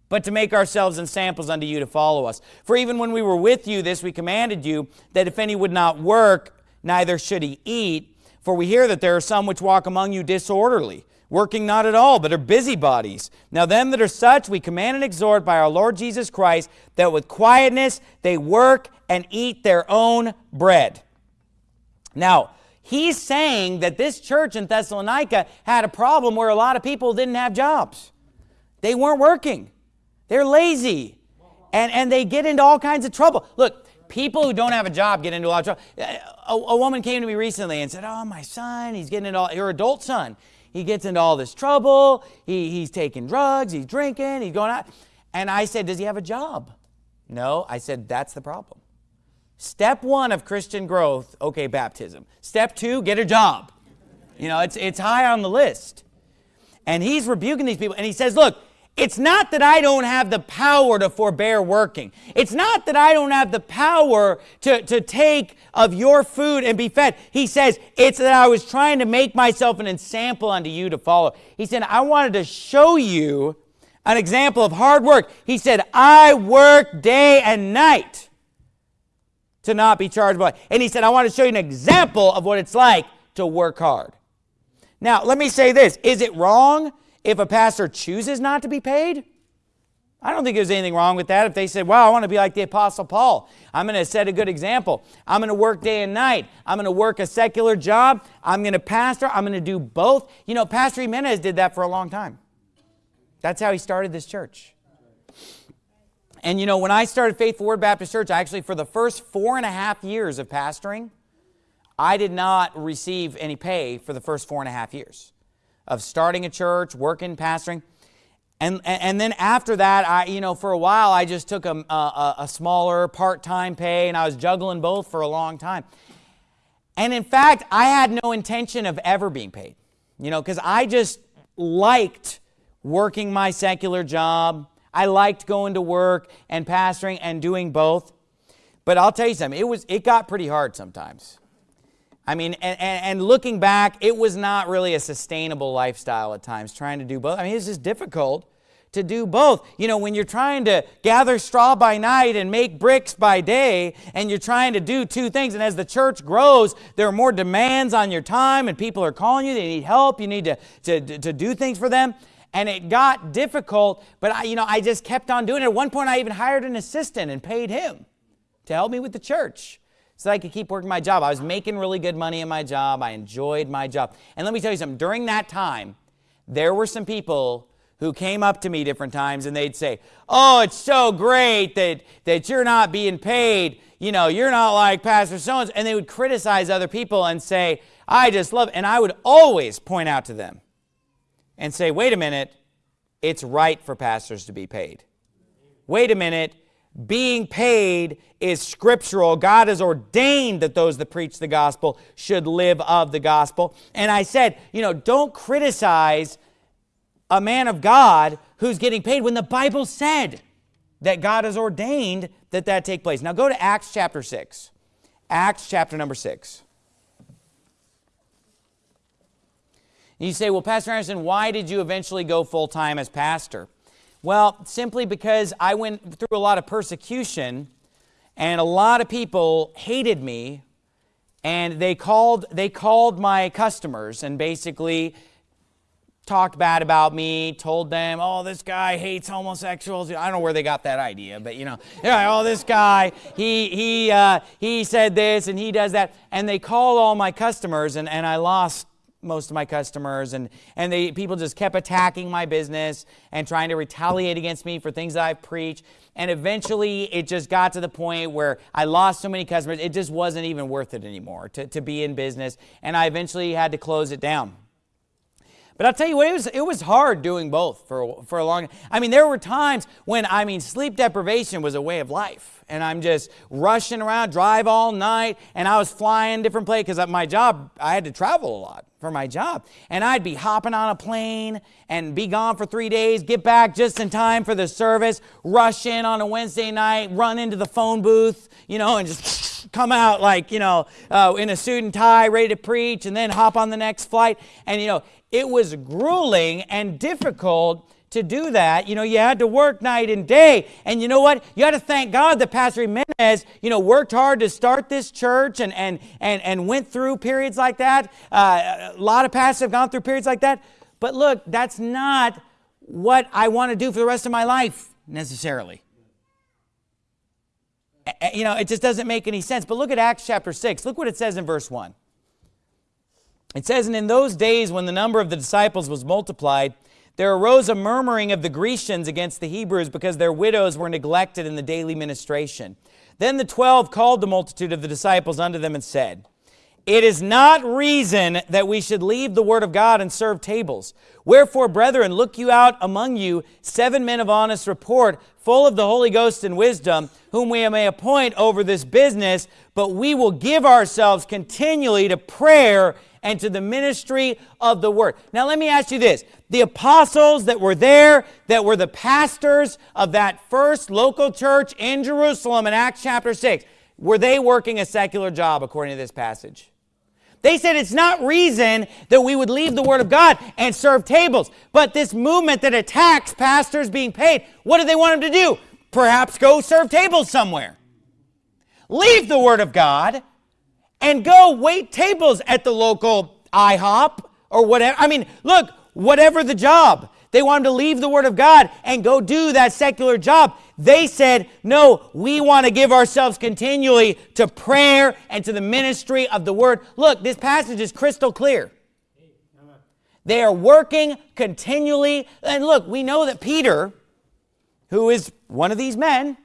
but to make ourselves ensamples unto you to follow us. For even when we were with you, this we commanded you, that if any would not work, neither should he eat. For we hear that there are some which walk among you disorderly, working not at all, but are busybodies. Now them that are such we command and exhort by our Lord Jesus Christ, that with quietness they work and eat their own bread. Now, he's saying that this church in Thessalonica had a problem where a lot of people didn't have jobs. They weren't working. They're lazy. And, and they get into all kinds of trouble. Look, people who don't have a job get into a lot of trouble. A, a, woman came to me recently and said, oh, my son, he's getting into all, her adult son, he gets into all this trouble. He, he's taking drugs, he's drinking, he's going out. And I said, does he have a job? No. I said, that's the problem. Step one of Christian growth, okay, baptism. Step two, get a job. You know, it's, it's high on the list. And he's rebuking these people. And he says, look, it's not that I don't have the power to forbear working. It's not that I don't have the power to, to take of your food and be fed. He says, it's that I was trying to make myself an example unto you to follow. He said, I wanted to show you an example of hard work. He said, I work day and night to not be charged by. And he said, I want to show you an example of what it's like to work hard. Now, let me say this. Is it wrong if a pastor chooses not to be paid? I don't think there's anything wrong with that. If they said, well, I want to be like the Apostle Paul. I'm going to set a good example. I'm going to work day and night. I'm going to work a secular job. I'm going to pastor. I'm going to do both. You know, Pastor Jimenez did that for a long time. That's how he started this church. And you know, when I started Faithful Word Baptist Church, actually for the first four and a half years of pastoring, I did not receive any pay for the first four and a half years of starting a church, working, pastoring. And, and then after that, I, you know, for a while, I just took a, a, a smaller part-time pay, and I was juggling both for a long time. And in fact, I had no intention of ever being paid, you know, because I just liked working my secular job. I liked going to work and pastoring and doing both. But I'll tell you something, it, was, it got pretty hard sometimes. I mean, and, and, looking back, it was not really a sustainable lifestyle at times, trying to do both. I mean, it's just difficult to do both. You know, when you're trying to gather straw by night and make bricks by day, and you're trying to do two things, and as the church grows, there are more demands on your time, and people are calling you, they need help, you need to, to, to do things for them. And it got difficult, but I, you know, I just kept on doing it. At one point, I even hired an assistant and paid him to help me with the church so I could keep working my job. I was making really good money in my job. I enjoyed my job. And let me tell you something, during that time, there were some people who came up to me different times and they'd say, Oh, it's so great that, that you're not being paid. You know, you're not like Pastor so and they would criticize other people and say, I just love, and I would always point out to them and say, wait a minute, it's right for pastors to be paid. Wait a minute, being paid is scriptural. God has ordained that those that preach the gospel should live of the gospel. And I said, you know, don't criticize a man of God who's getting paid when the Bible said that God has ordained that that take place. Now go to Acts chapter 6. Acts chapter number 6. You say, well, Pastor Anderson, why did you eventually go full time as pastor? Well, simply because I went through a lot of persecution and a lot of people hated me and they called, they called my customers and basically talked bad about me, told them, oh, this guy hates homosexuals. I don't know where they got that idea, but you know, yeah, oh, this guy, he, he, uh, he said this and he does that. And they called all my customers and, and I lost most of my customers and, and they, people just kept attacking my business and trying to retaliate against me for things that I've preached. And eventually it just got to the point where I lost so many customers, it just wasn't even worth it anymore to, to be in business. And I eventually had to close it down. But I'll tell you what, it was, it was hard doing both for, for a long I mean, there were times when, I mean, sleep deprivation was a way of life. And I'm just rushing around, drive all night, and I was flying different places because my job, I had to travel a lot for my job. And I'd be hopping on a plane and be gone for three days, get back just in time for the service, rush in on a Wednesday night, run into the phone booth, you know, and just come out like, you know, uh, in a suit and tie, ready to preach, and then hop on the next flight. And, you know, it was grueling and difficult to do that. You know, you had to work night and day. And you know what? You had to thank God that Pastor Jimenez, you know, worked hard to start this church and, and, and, and went through periods like that. Uh, a lot of pastors have gone through periods like that. But look, that's not what I want to do for the rest of my life necessarily. You know, it just doesn't make any sense. But look at Acts chapter 6. Look what it says in verse 1. It says, And in those days when the number of the disciples was multiplied, there arose a murmuring of the Grecians against the Hebrews because their widows were neglected in the daily ministration. Then the twelve called the multitude of the disciples unto them and said, It is not reason that we should leave the word of God and serve tables. Wherefore, brethren, look you out among you seven men of honest report, full of the Holy Ghost and wisdom, whom we may appoint over this business, but we will give ourselves continually to prayer and to the ministry of the word. Now, let me ask you this. The apostles that were there, that were the pastors of that first local church in Jerusalem in Acts chapter 6, were they working a secular job according to this passage? They said it's not reason that we would leave the Word of God and serve tables. But this movement that attacks pastors being paid, what do they want them to do? Perhaps go serve tables somewhere. Leave the Word of God and go wait tables at the local IHOP or whatever. I mean, look, whatever the job. They wanted to leave the Word of God and go do that secular job. They said, no, we want to give ourselves continually to prayer and to the ministry of the Word. Look, this passage is crystal clear. They are working continually. And look, we know that Peter, who is one of these men,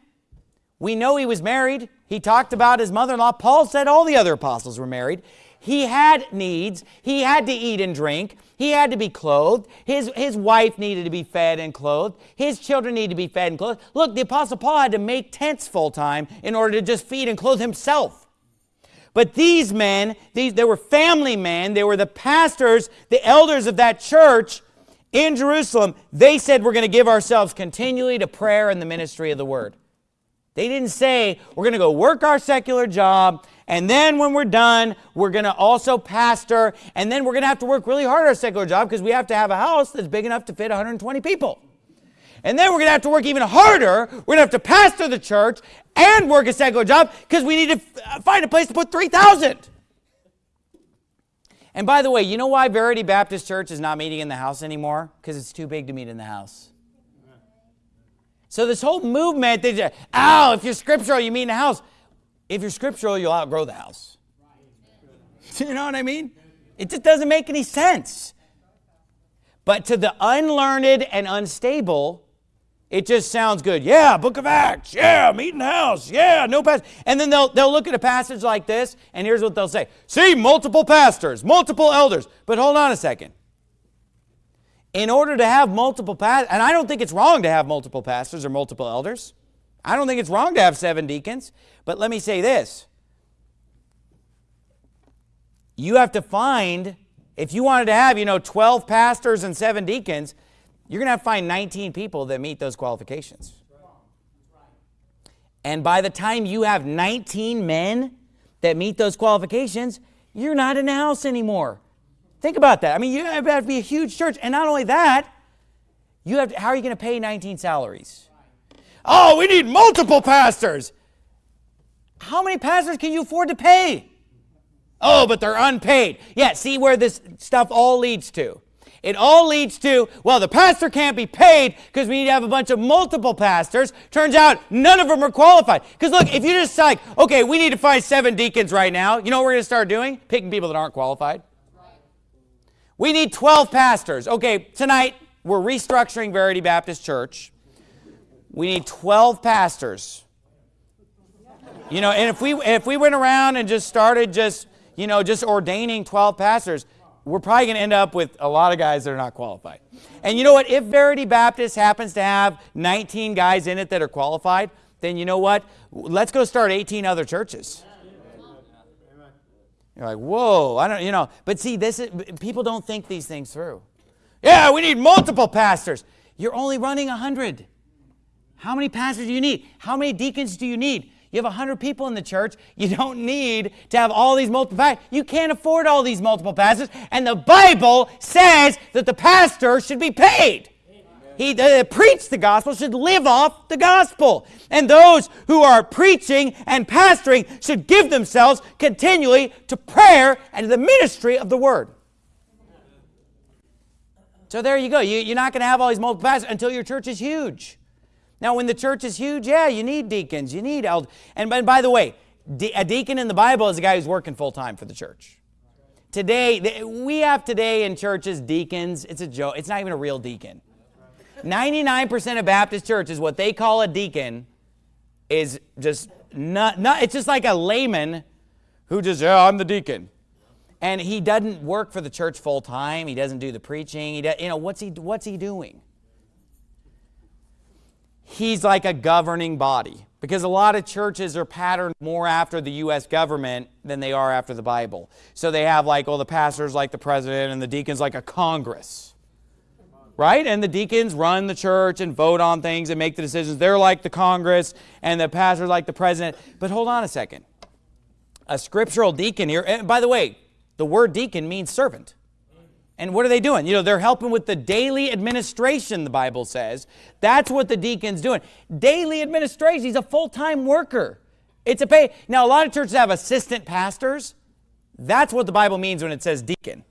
we know he was married. He talked about his mother-in-law. Paul said all the other apostles were married. He had needs. He had to eat and drink. He had to be clothed. His, his wife needed to be fed and clothed. His children needed to be fed and clothed. Look, the Apostle Paul had to make tents full time in order to just feed and clothe himself. But these men, these, they were family men. They were the pastors, the elders of that church in Jerusalem. They said, we're going to give ourselves continually to prayer and the ministry of the word. They didn't say, we're going to go work our secular job, and then when we're done, we're going to also pastor, and then we're going to have to work really hard our secular job because we have to have a house that's big enough to fit 120 people. And then we're going to have to work even harder. We're going to have to pastor the church and work a secular job because we need to uh, find a place to put 3,000. And by the way, you know why Verity Baptist Church is not meeting in the house anymore? Because it's too big to meet in the house. So this whole movement, they just, oh, if you're scriptural, you meet in the house. If you're scriptural, you'll outgrow the house. you know what I mean? It just doesn't make any sense. But to the unlearned and unstable, it just sounds good. Yeah, book of Acts. Yeah, meeting house. Yeah, no pastor. And then they'll, they'll look at a passage like this, and here's what they'll say See, multiple pastors, multiple elders. But hold on a second. In order to have multiple pastors, and I don't think it's wrong to have multiple pastors or multiple elders. I don't think it's wrong to have seven deacons. But let me say this you have to find, if you wanted to have, you know, 12 pastors and seven deacons, you're going to have to find 19 people that meet those qualifications. And by the time you have 19 men that meet those qualifications, you're not in the house anymore. Think about that. I mean, you have to be a huge church. And not only that, you have to, how are you going to pay 19 salaries? Oh, we need multiple pastors. How many pastors can you afford to pay? Oh, but they're unpaid. Yeah, see where this stuff all leads to. It all leads to, well, the pastor can't be paid because we need to have a bunch of multiple pastors. Turns out none of them are qualified. Because look, if you just like, okay, we need to find seven deacons right now, you know what we're going to start doing? Picking people that aren't qualified. We need 12 pastors. Okay, tonight we're restructuring Verity Baptist Church. We need 12 pastors. You know, and if we if we went around and just started just you know, just ordaining 12 pastors, we're probably going to end up with a lot of guys that are not qualified. And you know what? If Verity Baptist happens to have 19 guys in it that are qualified, then you know what? Let's go start 18 other churches. You're like, whoa, I don't, you know. But see, this is, people don't think these things through. Yeah, we need multiple pastors. You're only running 100. How many pastors do you need? How many deacons do you need? You have 100 people in the church. You don't need to have all these multiple pastors. You can't afford all these multiple pastors. And the Bible says that the pastor should be paid. He uh, preach the gospel should live off the gospel. And those who are preaching and pastoring should give themselves continually to prayer and the ministry of the word. So there you go. You, you're not going to have all these multiple pastors until your church is huge. Now, when the church is huge, yeah, you need deacons, you need elders. And by, by the way, de a deacon in the Bible is a guy who's working full time for the church. Today, we have today in churches deacons. It's a joke. It's not even a real deacon. 99% of Baptist churches, what they call a deacon is just not, not, it's just like a layman who just, yeah, I'm the deacon. And he doesn't work for the church full time. He doesn't do the preaching. He does, you know, what's he, what's he doing? he's like a governing body because a lot of churches are patterned more after the U.S. government than they are after the Bible. So they have like, well, the pastors like the president and the deacons like a Congress. Right? And the deacons run the church and vote on things and make the decisions. They're like the Congress and the pastors like the president. But hold on a second. A scriptural deacon here, and by the way, the word deacon means servant. And what are they doing? You know, they're helping with the daily administration, the Bible says. That's what the deacon's doing. Daily administration. He's a full-time worker. It's a pay. Now, a lot of churches have assistant pastors. That's what the Bible means when it says deacon.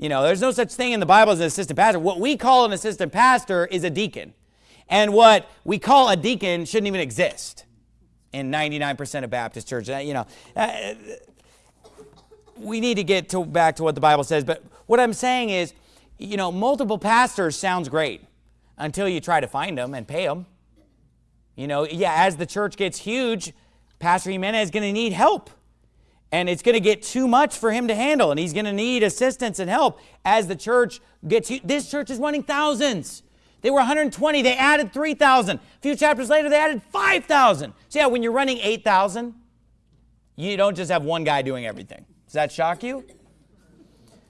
You know, there's no such thing in the Bible as an assistant pastor. What we call an assistant pastor is a deacon. And what we call a deacon shouldn't even exist in 99% of Baptist churches. Uh, you know, uh, we need to get to, back to what the Bible says, but what I'm saying is, you know, multiple pastors sounds great until you try to find them and pay them. You know, yeah, as the church gets huge, Pastor Jimenez is going to need help. And it's going to get too much for him to handle. And he's going to need assistance and help as the church gets huge. This church is running thousands. They were 120. They added 3,000. A few chapters later, they added 5,000. So yeah, when you're running 8,000, you don't just have one guy doing everything. Does that shock you?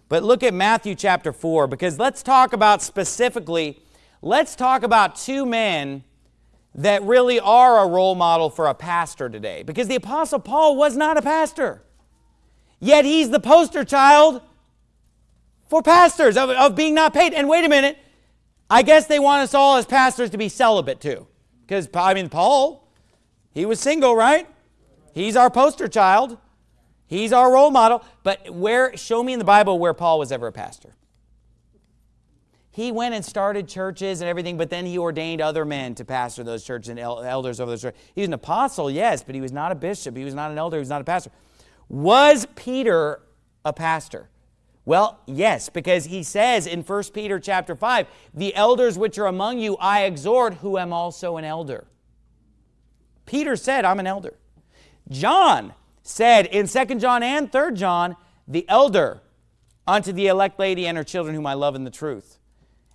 But look at Matthew chapter 4 because let's talk about specifically, let's talk about two men that really are a role model for a pastor today. Because the Apostle Paul was not a pastor. Yet he's the poster child for pastors of, of being not paid. And wait a minute, I guess they want us all as pastors to be celibate too. Because, I mean, Paul, he was single, right? He's our poster child. He's our role model. But where, show me in the Bible where Paul was ever a pastor. He went and started churches and everything, but then he ordained other men to pastor those churches and elders over those churches. He was an apostle, yes, but he was not a bishop. He was not an elder. He was not a pastor. Was Peter a pastor? Well, yes, because he says in 1 Peter chapter 5, the elders which are among you I exhort, who am also an elder. Peter said, I'm an elder. John said in 2 John and 3 John, the elder unto the elect lady and her children whom I love in the truth.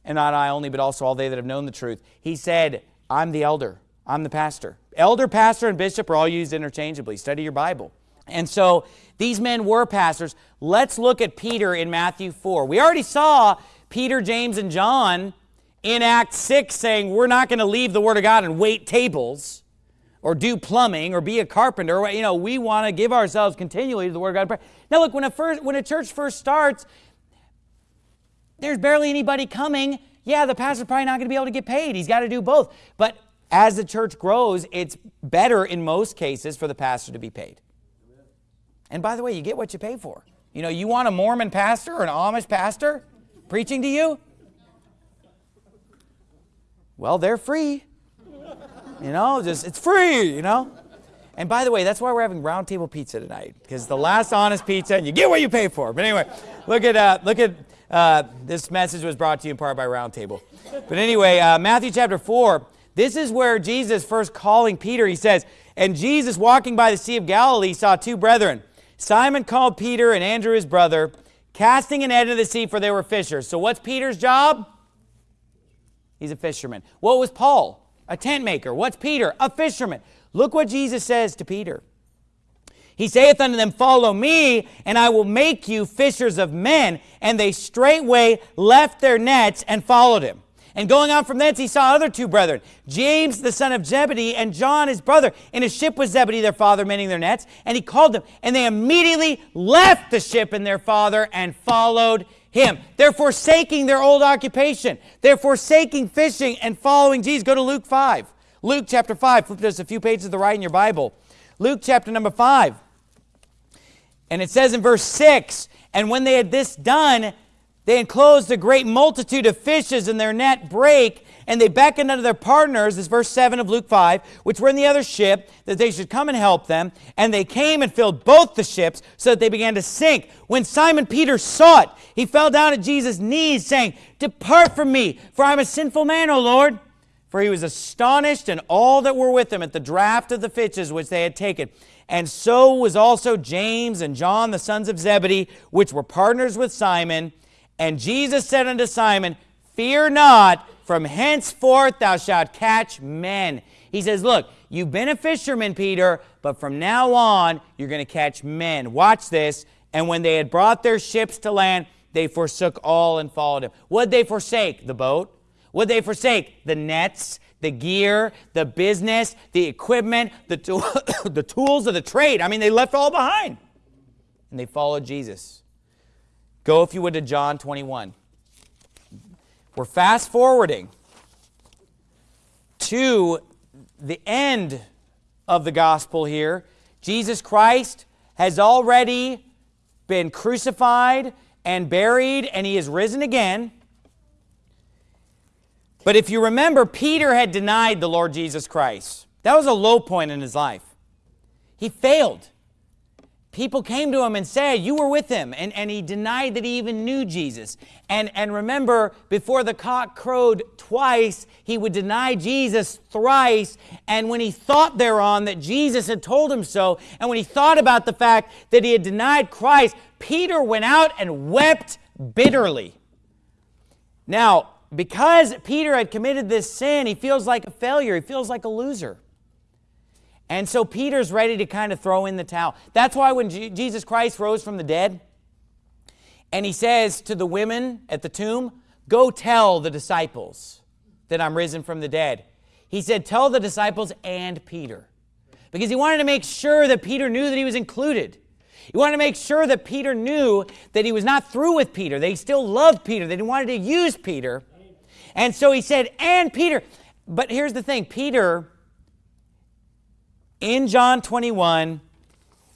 And not I only, but also all they that have known the truth. He said, I'm the elder. I'm the pastor. Elder, pastor, and bishop are all used interchangeably. Study your Bible. And so these men were pastors. Let's look at Peter in Matthew 4. We already saw Peter, James, and John in Acts 6 saying, We're not going to leave the Word of God and wait tables or do plumbing or be a carpenter. You know, we want to give ourselves continually to the Word of God. Now, look, when a, first, when a church first starts, there's barely anybody coming. Yeah, the pastor's probably not going to be able to get paid. He's got to do both. But as the church grows, it's better in most cases for the pastor to be paid. And by the way, you get what you pay for. You know, you want a Mormon pastor or an Amish pastor preaching to you? Well, they're free. You know, just it's free, you know? And by the way, that's why we're having round table pizza tonight, because the last honest pizza, and you get what you pay for. But anyway, look at uh, look at uh, this message was brought to you in part by Round Table. But anyway, uh, Matthew chapter four. This is where Jesus first calling Peter. He says, "And Jesus, walking by the Sea of Galilee, saw two brethren, Simon called Peter and Andrew his brother, casting a net into the sea, for they were fishers." So what's Peter's job? He's a fisherman. What was Paul? A tent maker. What's Peter? A fisherman. Look what Jesus says to Peter. He saith unto them, Follow me, and I will make you fishers of men. And they straightway left their nets and followed him. And going on from thence, he saw other two brethren, James the son of Zebedee, and John his brother, in a ship with Zebedee their father, mending their nets. And he called them, and they immediately left the ship and their father and followed him. They're forsaking their old occupation. They're forsaking fishing and following Jesus. Go to Luke 5. Luke chapter 5. Flip just a few pages to the right in your Bible. Luke chapter number 5. And it says in verse 6, And when they had this done, they enclosed a great multitude of fishes, and their net brake, and they beckoned unto their partners, this verse 7 of Luke 5, which were in the other ship, that they should come and help them. And they came and filled both the ships, so that they began to sink. When Simon Peter saw it, he fell down at Jesus' knees, saying, Depart from me, for I am a sinful man, O Lord. For he was astonished, and all that were with him at the draught of the fishes which they had taken. And so was also James and John, the sons of Zebedee, which were partners with Simon. And Jesus said unto Simon, Fear not, from henceforth thou shalt catch men. He says, Look, you've been a fisherman, Peter, but from now on you're going to catch men. Watch this. And when they had brought their ships to land, they forsook all and followed him. What'd they forsake? The boat. What'd they forsake? The nets, the gear, the business, the equipment, the, the tools of the trade. I mean, they left all behind. And they followed Jesus. Go, if you would, to John 21. We're fast forwarding to the end of the gospel here. Jesus Christ has already been crucified and buried, and he has risen again. But if you remember, Peter had denied the Lord Jesus Christ. That was a low point in his life. He failed people came to him and said, You were with him. And, and he denied that he even knew Jesus. And, and remember, before the cock crowed twice, he would deny Jesus thrice. And when he thought thereon that Jesus had told him so, and when he thought about the fact that he had denied Christ, Peter went out and wept bitterly. Now, because Peter had committed this sin, he feels like a failure, he feels like a loser. And so Peter's ready to kind of throw in the towel. That's why when G Jesus Christ rose from the dead, and he says to the women at the tomb, Go tell the disciples that I'm risen from the dead. He said, Tell the disciples and Peter. Because he wanted to make sure that Peter knew that he was included. He wanted to make sure that Peter knew that he was not through with Peter, he still loved Peter, that he wanted to use Peter. And so he said, And Peter. But here's the thing Peter in John 21,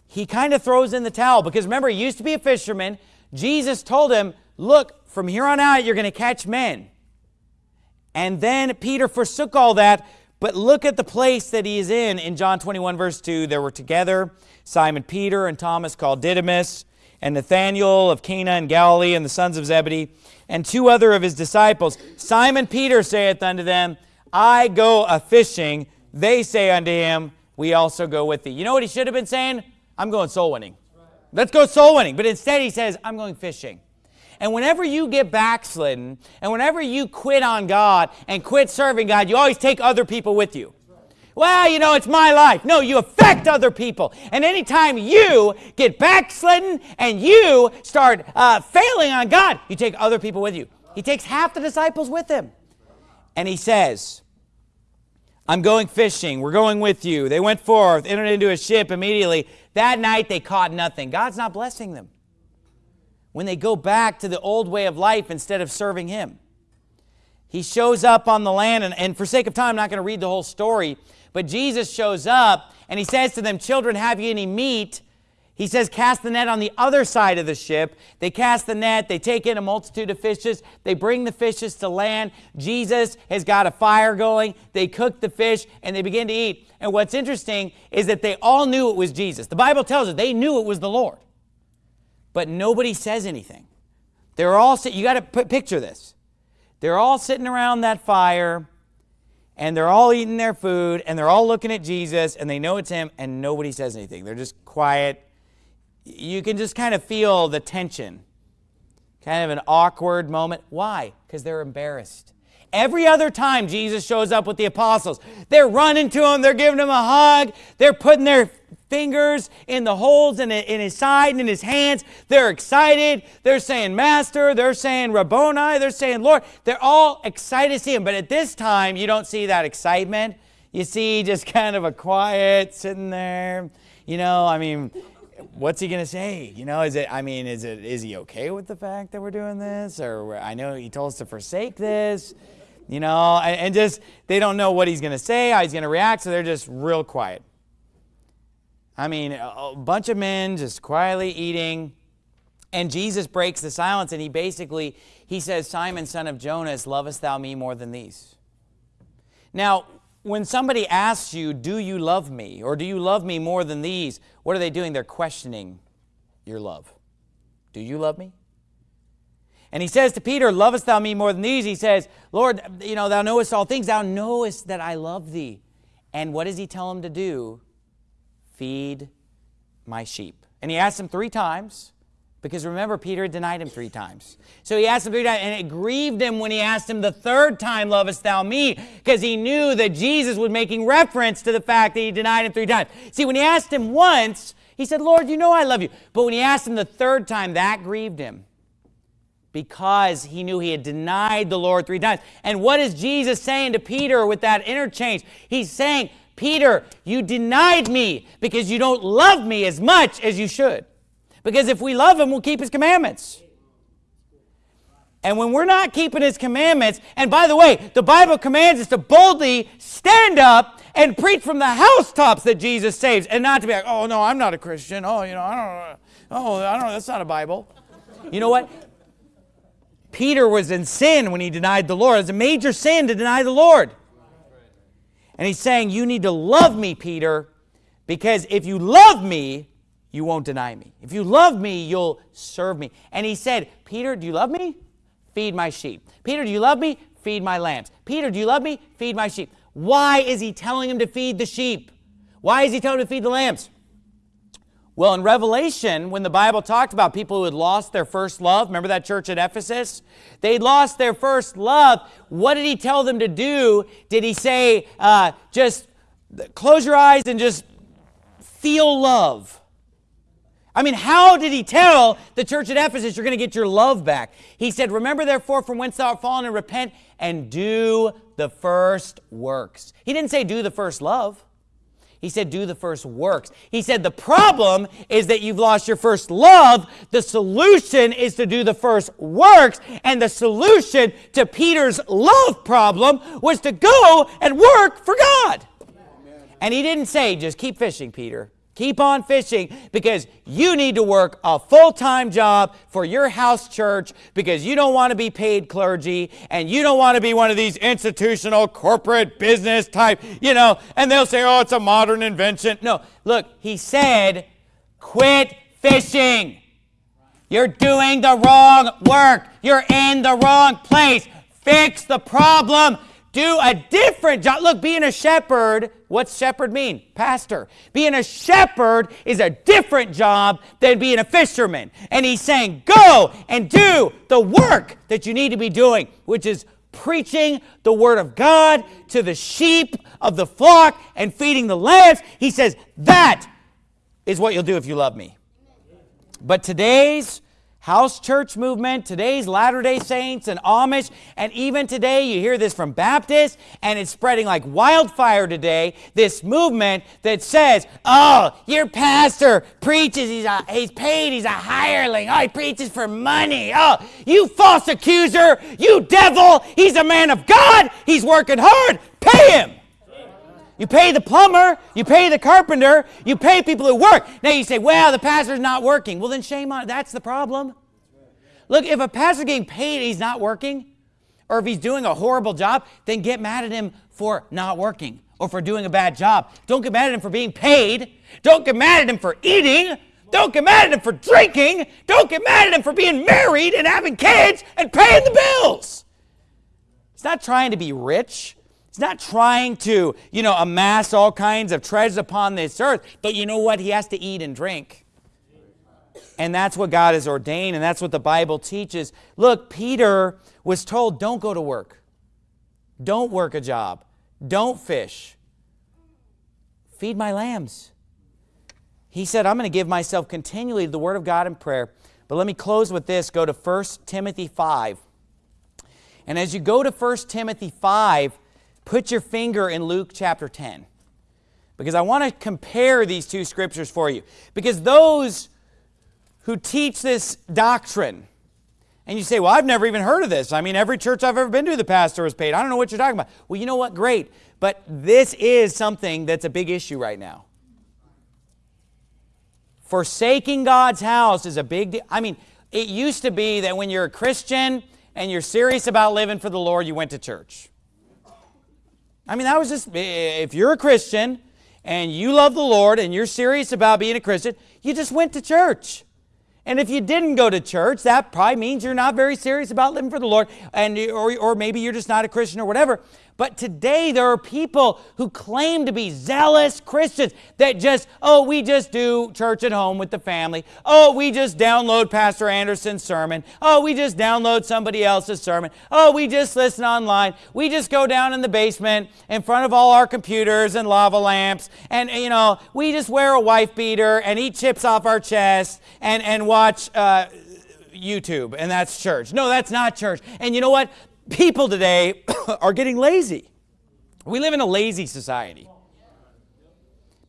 he kind of throws in the towel because remember, he used to be a fisherman. Jesus told him, Look, from here on out, you're going to catch men. And then Peter forsook all that. But look at the place that he is in in John 21, verse 2. There were together Simon Peter and Thomas called Didymus, and Nathanael of Cana in Galilee, and the sons of Zebedee, and two other of his disciples. Simon Peter saith unto them, I go a fishing. They say unto him, We also go with thee. You know what he should have been saying? I'm going soul winning. Let's go soul winning. But instead he says, I'm going fishing. And whenever you get backslidden, and whenever you quit on God and quit serving God, you always take other people with you. Well, you know, it's my life. No, you affect other people. And anytime you get backslidden and you start uh, failing on God, you take other people with you. He takes half the disciples with him. And he says, I'm going fishing. We're going with you. They went forth, entered into a ship immediately. That night they caught nothing. God's not blessing them when they go back to the old way of life instead of serving Him. He shows up on the land, and, and for sake of time, I'm not going to read the whole story, but Jesus shows up and he says to them, Children, have you any meat? He says, Cast the net on the other side of the ship. They cast the net, they take in a multitude of fishes, they bring the fishes to land. Jesus has got a fire going, they cook the fish, and they begin to eat. And what's interesting is that they all knew it was Jesus. The Bible tells us they knew it was the Lord, but nobody says anything. They're all, you got to picture this. They're all sitting around that fire and they're all eating their food and they're all looking at Jesus and they know it's him and nobody says anything. They're just quiet. You can just kind of feel the tension, kind of an awkward moment. Why? Because they're embarrassed. Every other time Jesus shows up with the apostles, they're running to him, they're giving him a hug, they're putting their fingers in the holes in, his side and in his hands. They're excited. They're saying Master. They're saying Rabboni. They're saying Lord. They're all excited to see him. But at this time, you don't see that excitement. You see just kind of a quiet sitting there. You know, I mean, what's he to say? You know, is it, I mean, is it, is he okay with the fact that we're doing this? Or I know he told us to forsake this, you know, and, and just, they don't know what he's to say, how he's to react, so they're just real quiet. I mean, a bunch of men just quietly eating. And Jesus breaks the silence and he basically, he says, Simon, son of Jonas, lovest thou me more than these? Now, when somebody asks you, do you love me? Or do you love me more than these? What are they doing? They're questioning your love. Do you love me? And he says to Peter, lovest thou me more than these? He says, Lord, you know, thou knowest all things. Thou knowest that I love thee. And what does he tell him to do? feed my sheep. And he asked him three times, because remember, Peter denied him three times. So he asked him three times, and it grieved him when he asked him the third time, Lovest thou me? Because he knew that Jesus was making reference to the fact that he denied him three times. See, when he asked him once, he said, Lord, you know I love you. But when he asked him the third time, that grieved him because he knew he had denied the Lord three times. And what is Jesus saying to Peter with that interchange? He's saying, Peter, you denied me because you don't love me as much as you should. Because if we love him, we'll keep his commandments. And when we're not keeping his commandments, and by the way, the Bible commands us to boldly stand up and preach from the housetops that Jesus saves, and not to be like, oh no, I'm not a Christian. Oh, you know, I don't know. Oh, I don't know. That's not a Bible. You know what? Peter was in sin when he denied the Lord. It's a major sin to deny the Lord. And he's saying, You need to love me, Peter, because if you love me, you won't deny me. If you love me, you'll serve me. And he said, Peter, do you love me? Feed my sheep. Peter, do you love me? Feed my lambs. Peter, do you love me? Feed my sheep. Why is he telling him to feed the sheep? Why is he telling him to feed the lambs? Well, in Revelation, when the Bible talked about people who had lost their first love, remember that church at Ephesus? They'd lost their first love. What did he tell them to do? Did he say, uh, just close your eyes and just feel love? I mean, how did he tell the church at Ephesus, you're going to get your love back? He said, Remember therefore from whence thou art fallen and repent and do the first works. He didn't say do the first love. He said, do the first works. He said, the problem is that you've lost your first love. The solution is to do the first works. And the solution to Peter's love problem was to go and work for God. Amen. And he didn't say, just keep fishing, Peter. Keep on fishing because you need to work a full-time job for your house church because you don't want to be paid clergy and you don't want to be one of these institutional corporate business type, you know, and they'll say, oh, it's a modern invention. No, look, he said, quit fishing. You're doing the wrong work. You're in the wrong place. Fix the problem. Do a different job. Look, being a shepherd, what's shepherd mean? Pastor. Being a shepherd is a different job than being a fisherman. And he's saying, go and do the work that you need to be doing, which is preaching the word of God to the sheep of the flock and feeding the lambs. He says, that is what you'll do if you love me. But today's house church movement, today's Latter day Saints and Amish, and even today you hear this from Baptists, and it's spreading like wildfire today. This movement that says, oh, your pastor preaches, he's, a, he's paid, he's a hireling, oh, he preaches for money. Oh, you false accuser, you devil, he's a man of God, he's working hard, pay him. You pay the plumber, you pay the carpenter, you pay people who work. Now you say, well, the pastor's not working. Well, then shame on That's the problem. Look, if a pastor's getting paid he's not working, or if he's doing a horrible job, then get mad at him for not working or for doing a bad job. Don't get mad at him for being paid. Don't get mad at him for eating. Don't get mad at him for drinking. Don't get mad at him for being married and having kids and paying the bills. He's not trying to be rich. He's not trying to, you know, amass all kinds of treasures upon this earth, but you know what? He has to eat and drink. And that's what God has ordained, and that's what the Bible teaches. Look, Peter was told, don't go to work. Don't work a job. Don't fish. Feed my lambs. He said, I'm going to give myself continually to the Word of God in prayer. But let me close with this. Go to 1 Timothy 5. And as you go to 1 Timothy 5, put your finger in Luke chapter 10 because I want to compare these two scriptures for you. Because those who teach this doctrine, and you say, well, I've never even heard of this. I mean, every church I've ever been to, the pastor was paid. I don't know what you're talking about. Well, you know what? Great. But this is something that's a big issue right now. Forsaking God's house is a big deal. I mean, it used to be that when you're a Christian and you're serious about living for the Lord, you went to church. I mean, that was just, if you're a Christian and you love the Lord and you're serious about being a Christian, you just went to church. And if you didn't go to church, that probably means you're not very serious about living for the Lord, and or, or maybe you're just not a Christian or whatever. But today there are people who claim to be zealous Christians that just, oh, we just do church at home with the family. Oh, we just download Pastor Anderson's sermon. Oh, we just download somebody else's sermon. Oh, we just listen online. We just go down in the basement in front of all our computers and lava lamps. And, you know, we just wear a wife beater and eat chips off our chest and, and watch. Uh, YouTube, and that's church. No, that's not church. And you know what? People today are getting lazy. We live in a lazy society.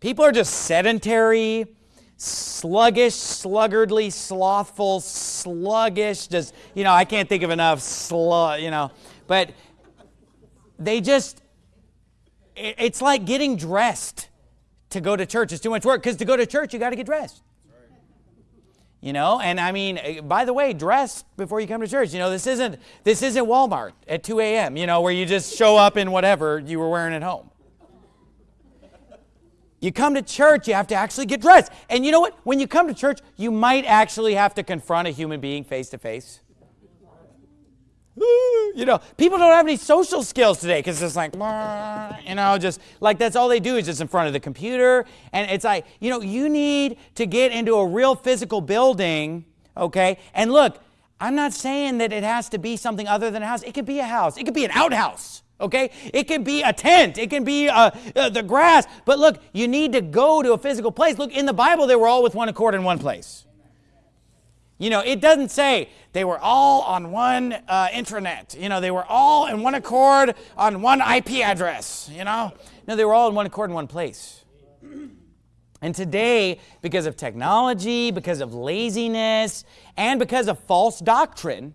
People are just sedentary, sluggish, sluggardly, slothful, sluggish, just, you know, I can't think of enough slug, you know, but they just, it's like getting dressed to go to church. It's too much work because to go to church, you got to get dressed. You know, and I mean, eh, by the way, dress before you come to church. You know, this isn't this isn't Walmart at 2 a.m. You know, where you just show up in whatever you were wearing at home. You come to church, you have to actually get dressed. And you know what? When you come to church, you might actually have to confront a human being face to face. you know, people don't have any social skills today because it's like, you know, just like that's all they do is just in front of the computer. And it's like, you know, you need to get into a real physical building, okay? And look, I'm not saying that it has to be something other than a house. It could be a house, it could be an outhouse. Okay? It can be a tent. It can be uh, uh, the grass. But look, you need to go to a physical place. Look, in the Bible, they were all with one accord in one place. You know, it doesn't say they were all on one uh, intranet. You know, they were all in one accord on one IP address. You know, no, they were all in one accord in one place. And today, because of technology, because of laziness, and because of false doctrine,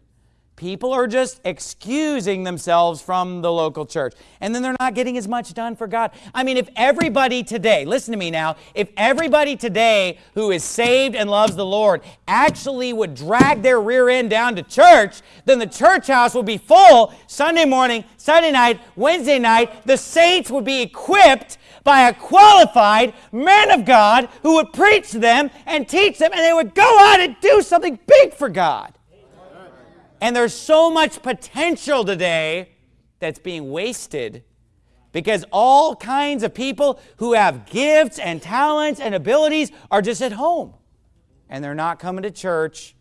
People are just excusing themselves from the local church. And then they're not getting as much done for God. I mean, if everybody today, listen to me now, if everybody today who is saved and loves the Lord actually would drag their rear end down to church, then the church house would be full Sunday morning, Sunday night, Wednesday night. The saints would be equipped by a qualified man of God who would preach to them and teach them, and they would go out and do something big for God. And there's so much potential today that's being wasted because all kinds of people who have gifts and talents and abilities are just at home and they're not coming to church.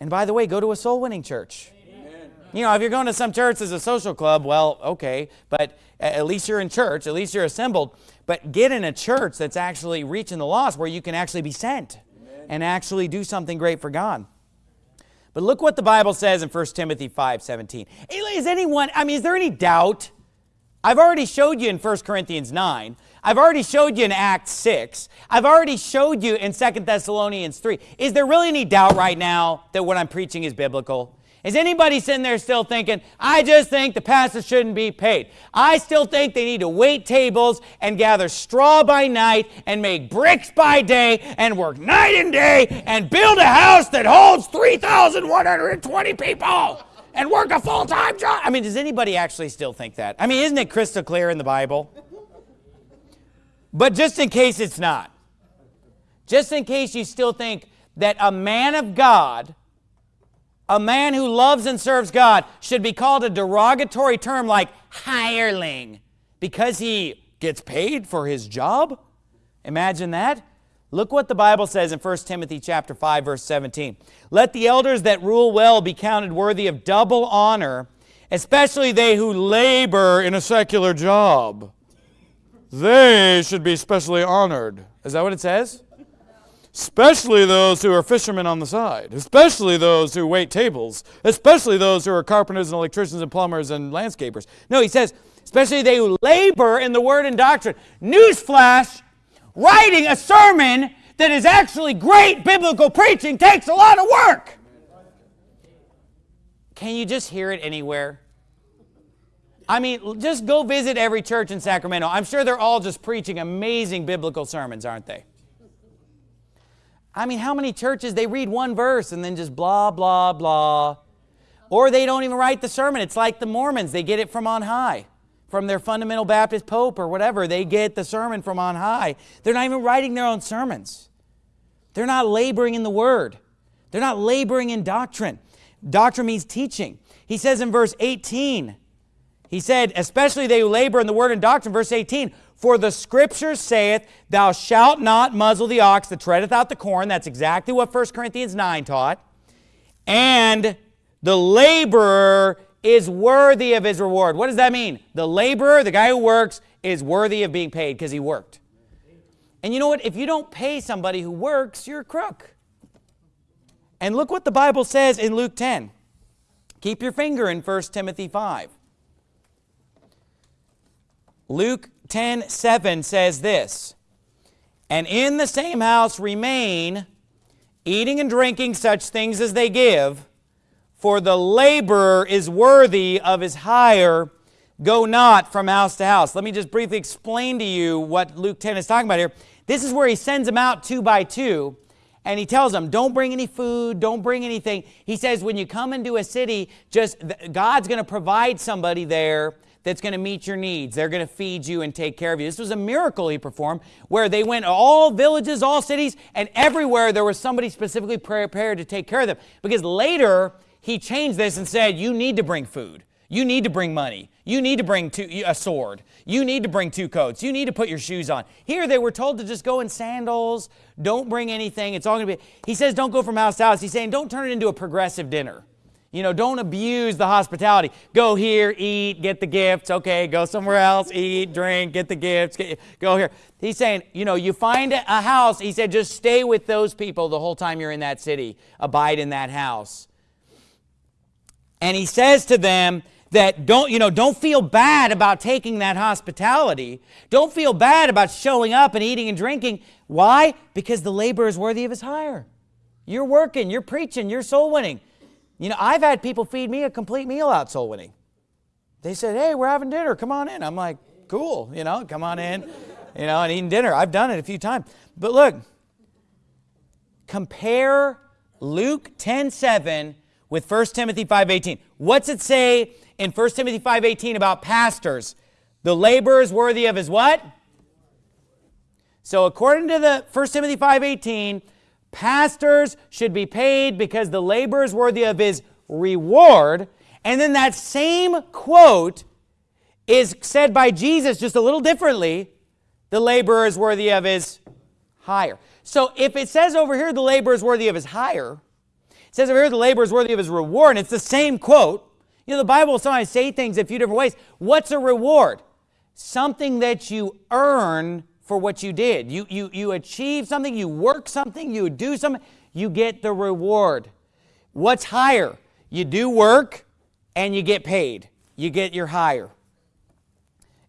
And by the way, go to a soul winning church. Amen. You know, if you're going to some church as a social club, well, okay, but at least you're in church, at least you're assembled. But get in a church that's actually reaching the lost where you can actually be sent Amen. and actually do something great for God. But look what the Bible says in 1 Timothy 5 17. Is anyone, I mean, is there any doubt? I've already showed you in 1 Corinthians 9. I've already showed you in Acts 6. I've already showed you in 2 Thessalonians 3. Is there really any doubt right now that what I'm preaching is biblical? Is anybody sitting there still thinking, I just think the pastor shouldn't be paid? I still think they need to wait tables and gather straw by night and make bricks by day and work night and day and build a house that holds 3,120 people and work a full time job. I mean, does anybody actually still think that? I mean, isn't it crystal clear in the Bible? But just in case it's not, just in case you still think that a man of God a man who loves and serves God should be called a derogatory term like hireling because he gets paid for his job? Imagine that. Look what the Bible says in 1 Timothy chapter 5 verse 17. Let the elders that rule well be counted worthy of double honor, especially they who labor in a secular job. They should be specially honored. Is that what it says? Especially those who are fishermen on the side, especially those who wait tables, especially those who are carpenters and electricians and plumbers and landscapers. No, he says, especially they who labor in the word and doctrine. Newsflash, writing a sermon that is actually great biblical preaching takes a lot of work. Can you just hear it anywhere? I mean, just go visit every church in Sacramento. I'm sure they're all just preaching amazing biblical sermons, aren't they? I mean, how many churches, they read one verse and then just blah, blah, blah. Or they don't even write the sermon. It's like the Mormons. They get it from on high, from their fundamental Baptist pope or whatever. They get the sermon from on high. They're not even writing their own sermons. They're not laboring in the word. They're not laboring in doctrine. Doctrine means teaching. He says in verse 18, he said, especially they who labor in the word and doctrine, verse 18, for the scripture saith, Thou shalt not muzzle the ox that treadeth out the corn. That's exactly what 1 Corinthians 9 taught. And the laborer is worthy of his reward. What does that mean? The laborer, the guy who works, is worthy of being paid because he worked. And you know what? If you don't pay somebody who works, you're a crook. And look what the Bible says in Luke 10. Keep your finger in 1 Timothy 5. Luke 10 7 says this And in the same house remain, eating and drinking such things as they give, for the laborer is worthy of his hire. Go not from house to house. Let me just briefly explain to you what Luke 10 is talking about here. This is where he sends them out two by two and he tells them, don't bring any food, don't bring anything. He says, when you come into a city, just God's going to provide somebody there that's going to meet your needs. They're going to feed you and take care of you. This was a miracle he performed where they went all villages, all cities, and everywhere there was somebody specifically prepared to take care of them. Because later he changed this and said, you need to bring food. You need to bring money. You need to bring two, a sword. You need to bring two coats. You need to put your shoes on. Here they were told to just go in sandals. Don't bring anything. It's all going to be. He says don't go from house to house. He's saying don't turn it into a progressive dinner. You know, don't abuse the hospitality. Go here, eat, get the gifts. Okay, go somewhere else, eat, drink, get the gifts. Get, go here. He's saying, you know, you find a house. He said, just stay with those people the whole time you're in that city. Abide in that house. And he says to them that don't, you know, don't feel bad about taking that hospitality. Don't feel bad about showing up and eating and drinking. Why? Because the labor is worthy of his hire. You're working, you're preaching, you're soul winning. You know, I've had people feed me a complete meal out soul winning. They said, hey, we're having dinner. Come on in. I'm like, cool. You know, come on in. You know, and eating dinner. I've done it a few times. But look, compare Luke 10 7 with 1 Timothy 5.18. What's it say in 1 Timothy 5.18 about pastors? The laborer is worthy of his what? So according to the 1 Timothy 5.18, pastors should be paid because the labor is worthy of his reward. And then that same quote is said by Jesus just a little differently. The laborer is worthy of his hire. So if it says over here the laborer is worthy of his hire, it says over here the laborer is worthy of his reward, and it's the same quote. You know, the Bible sometimes say things a few different ways. What's a reward? Something that you earn for what you did. You, you, you achieve something, you work something, you do something, you get the reward. What's hire? You do work and you get paid. You get your hire.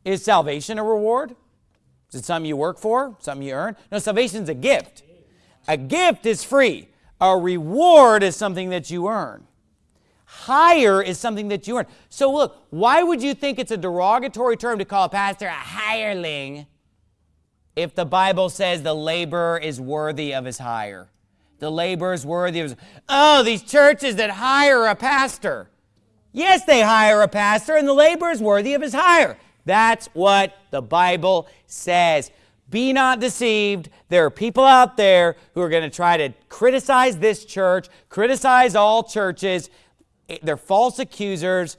Is salvation a reward? Is it something you work for? Something you earn? No, salvation is a gift. A gift is free. A reward is something that you earn. Hire is something that you earn. So look, why would you think it's a derogatory term to call a pastor a hireling if the Bible says the laborer is worthy of his hire? The laborer is worthy of his... Oh, these churches that hire a pastor. Yes, they hire a pastor, and the laborer is worthy of his hire. That's what the Bible says. Be not deceived. There are people out there who are going to try to criticize this church, criticize all churches. They're false accusers.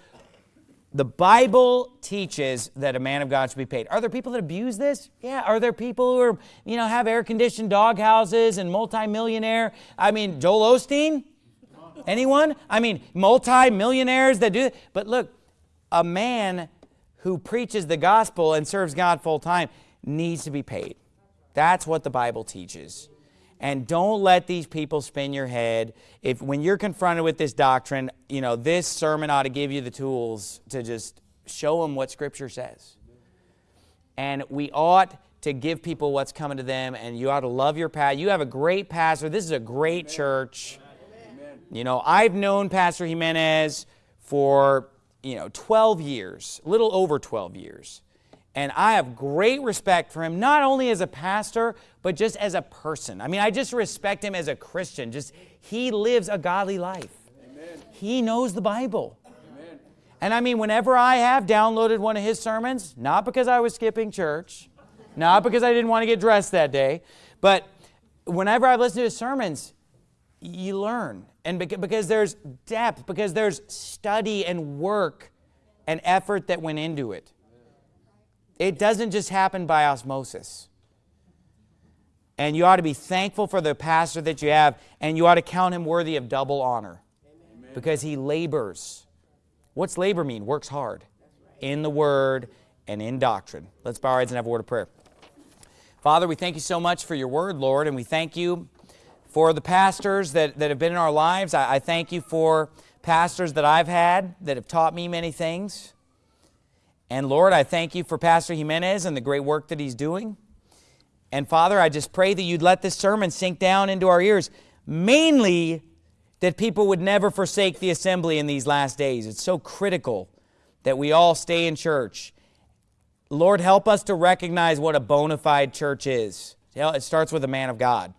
The Bible teaches that a man of God should be paid. Are there people that abuse this? Yeah. Are there people who are, you know, have air-conditioned dog houses and multimillionaire? I mean, Joel Osteen? Anyone? I mean, multi-millionaires that do But look, a man who preaches the gospel and serves God full time needs to be paid. That's what the Bible teaches. And don't let these people spin your head. If when you're confronted with this doctrine, you know, this sermon ought to give you the tools to just show them what Scripture says. And we ought to give people what's coming to them, and you ought to love your pastor. You have a great pastor. This is a great Amen. church. Amen. You know, I've known Pastor Jimenez for you know, 12 years, a little over 12 years. And I have great respect for him, not only as a pastor, but just as a person. I mean, I just respect him as a Christian. Just, he lives a godly life. Amen. He knows the Bible. Amen. And I mean, whenever I have downloaded one of his sermons, not because I was skipping church, not because I didn't want to get dressed that day, but whenever I've listened to his sermons, you learn. And because there's depth, because there's study and work and effort that went into it. It doesn't just happen by osmosis. And you ought to be thankful for the pastor that you have, and you ought to count him worthy of double honor Amen. because he labors. What's labor mean? Works hard in the word and in doctrine. Let's bow our heads and have a word of prayer. Father, we thank you so much for your word, Lord, and we thank you for the pastors that, that have been in our lives. I, I thank you for pastors that I've had that have taught me many things. And Lord, I thank you for Pastor Jimenez and the great work that he's doing. And Father, I just pray that you'd let this sermon sink down into our ears, mainly that people would never forsake the assembly in these last days. It's so critical that we all stay in church. Lord, help us to recognize what a bona fide church is. It starts with a man of God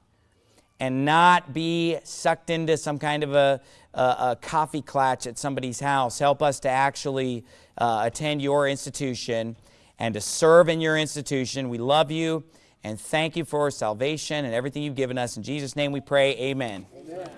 and not be sucked into some kind of a, a, a coffee clatch at somebody's house. Help us to actually uh, attend your institution and to serve in your institution. We love you and thank you for salvation and everything you've given us. In Jesus' name we pray, amen. amen.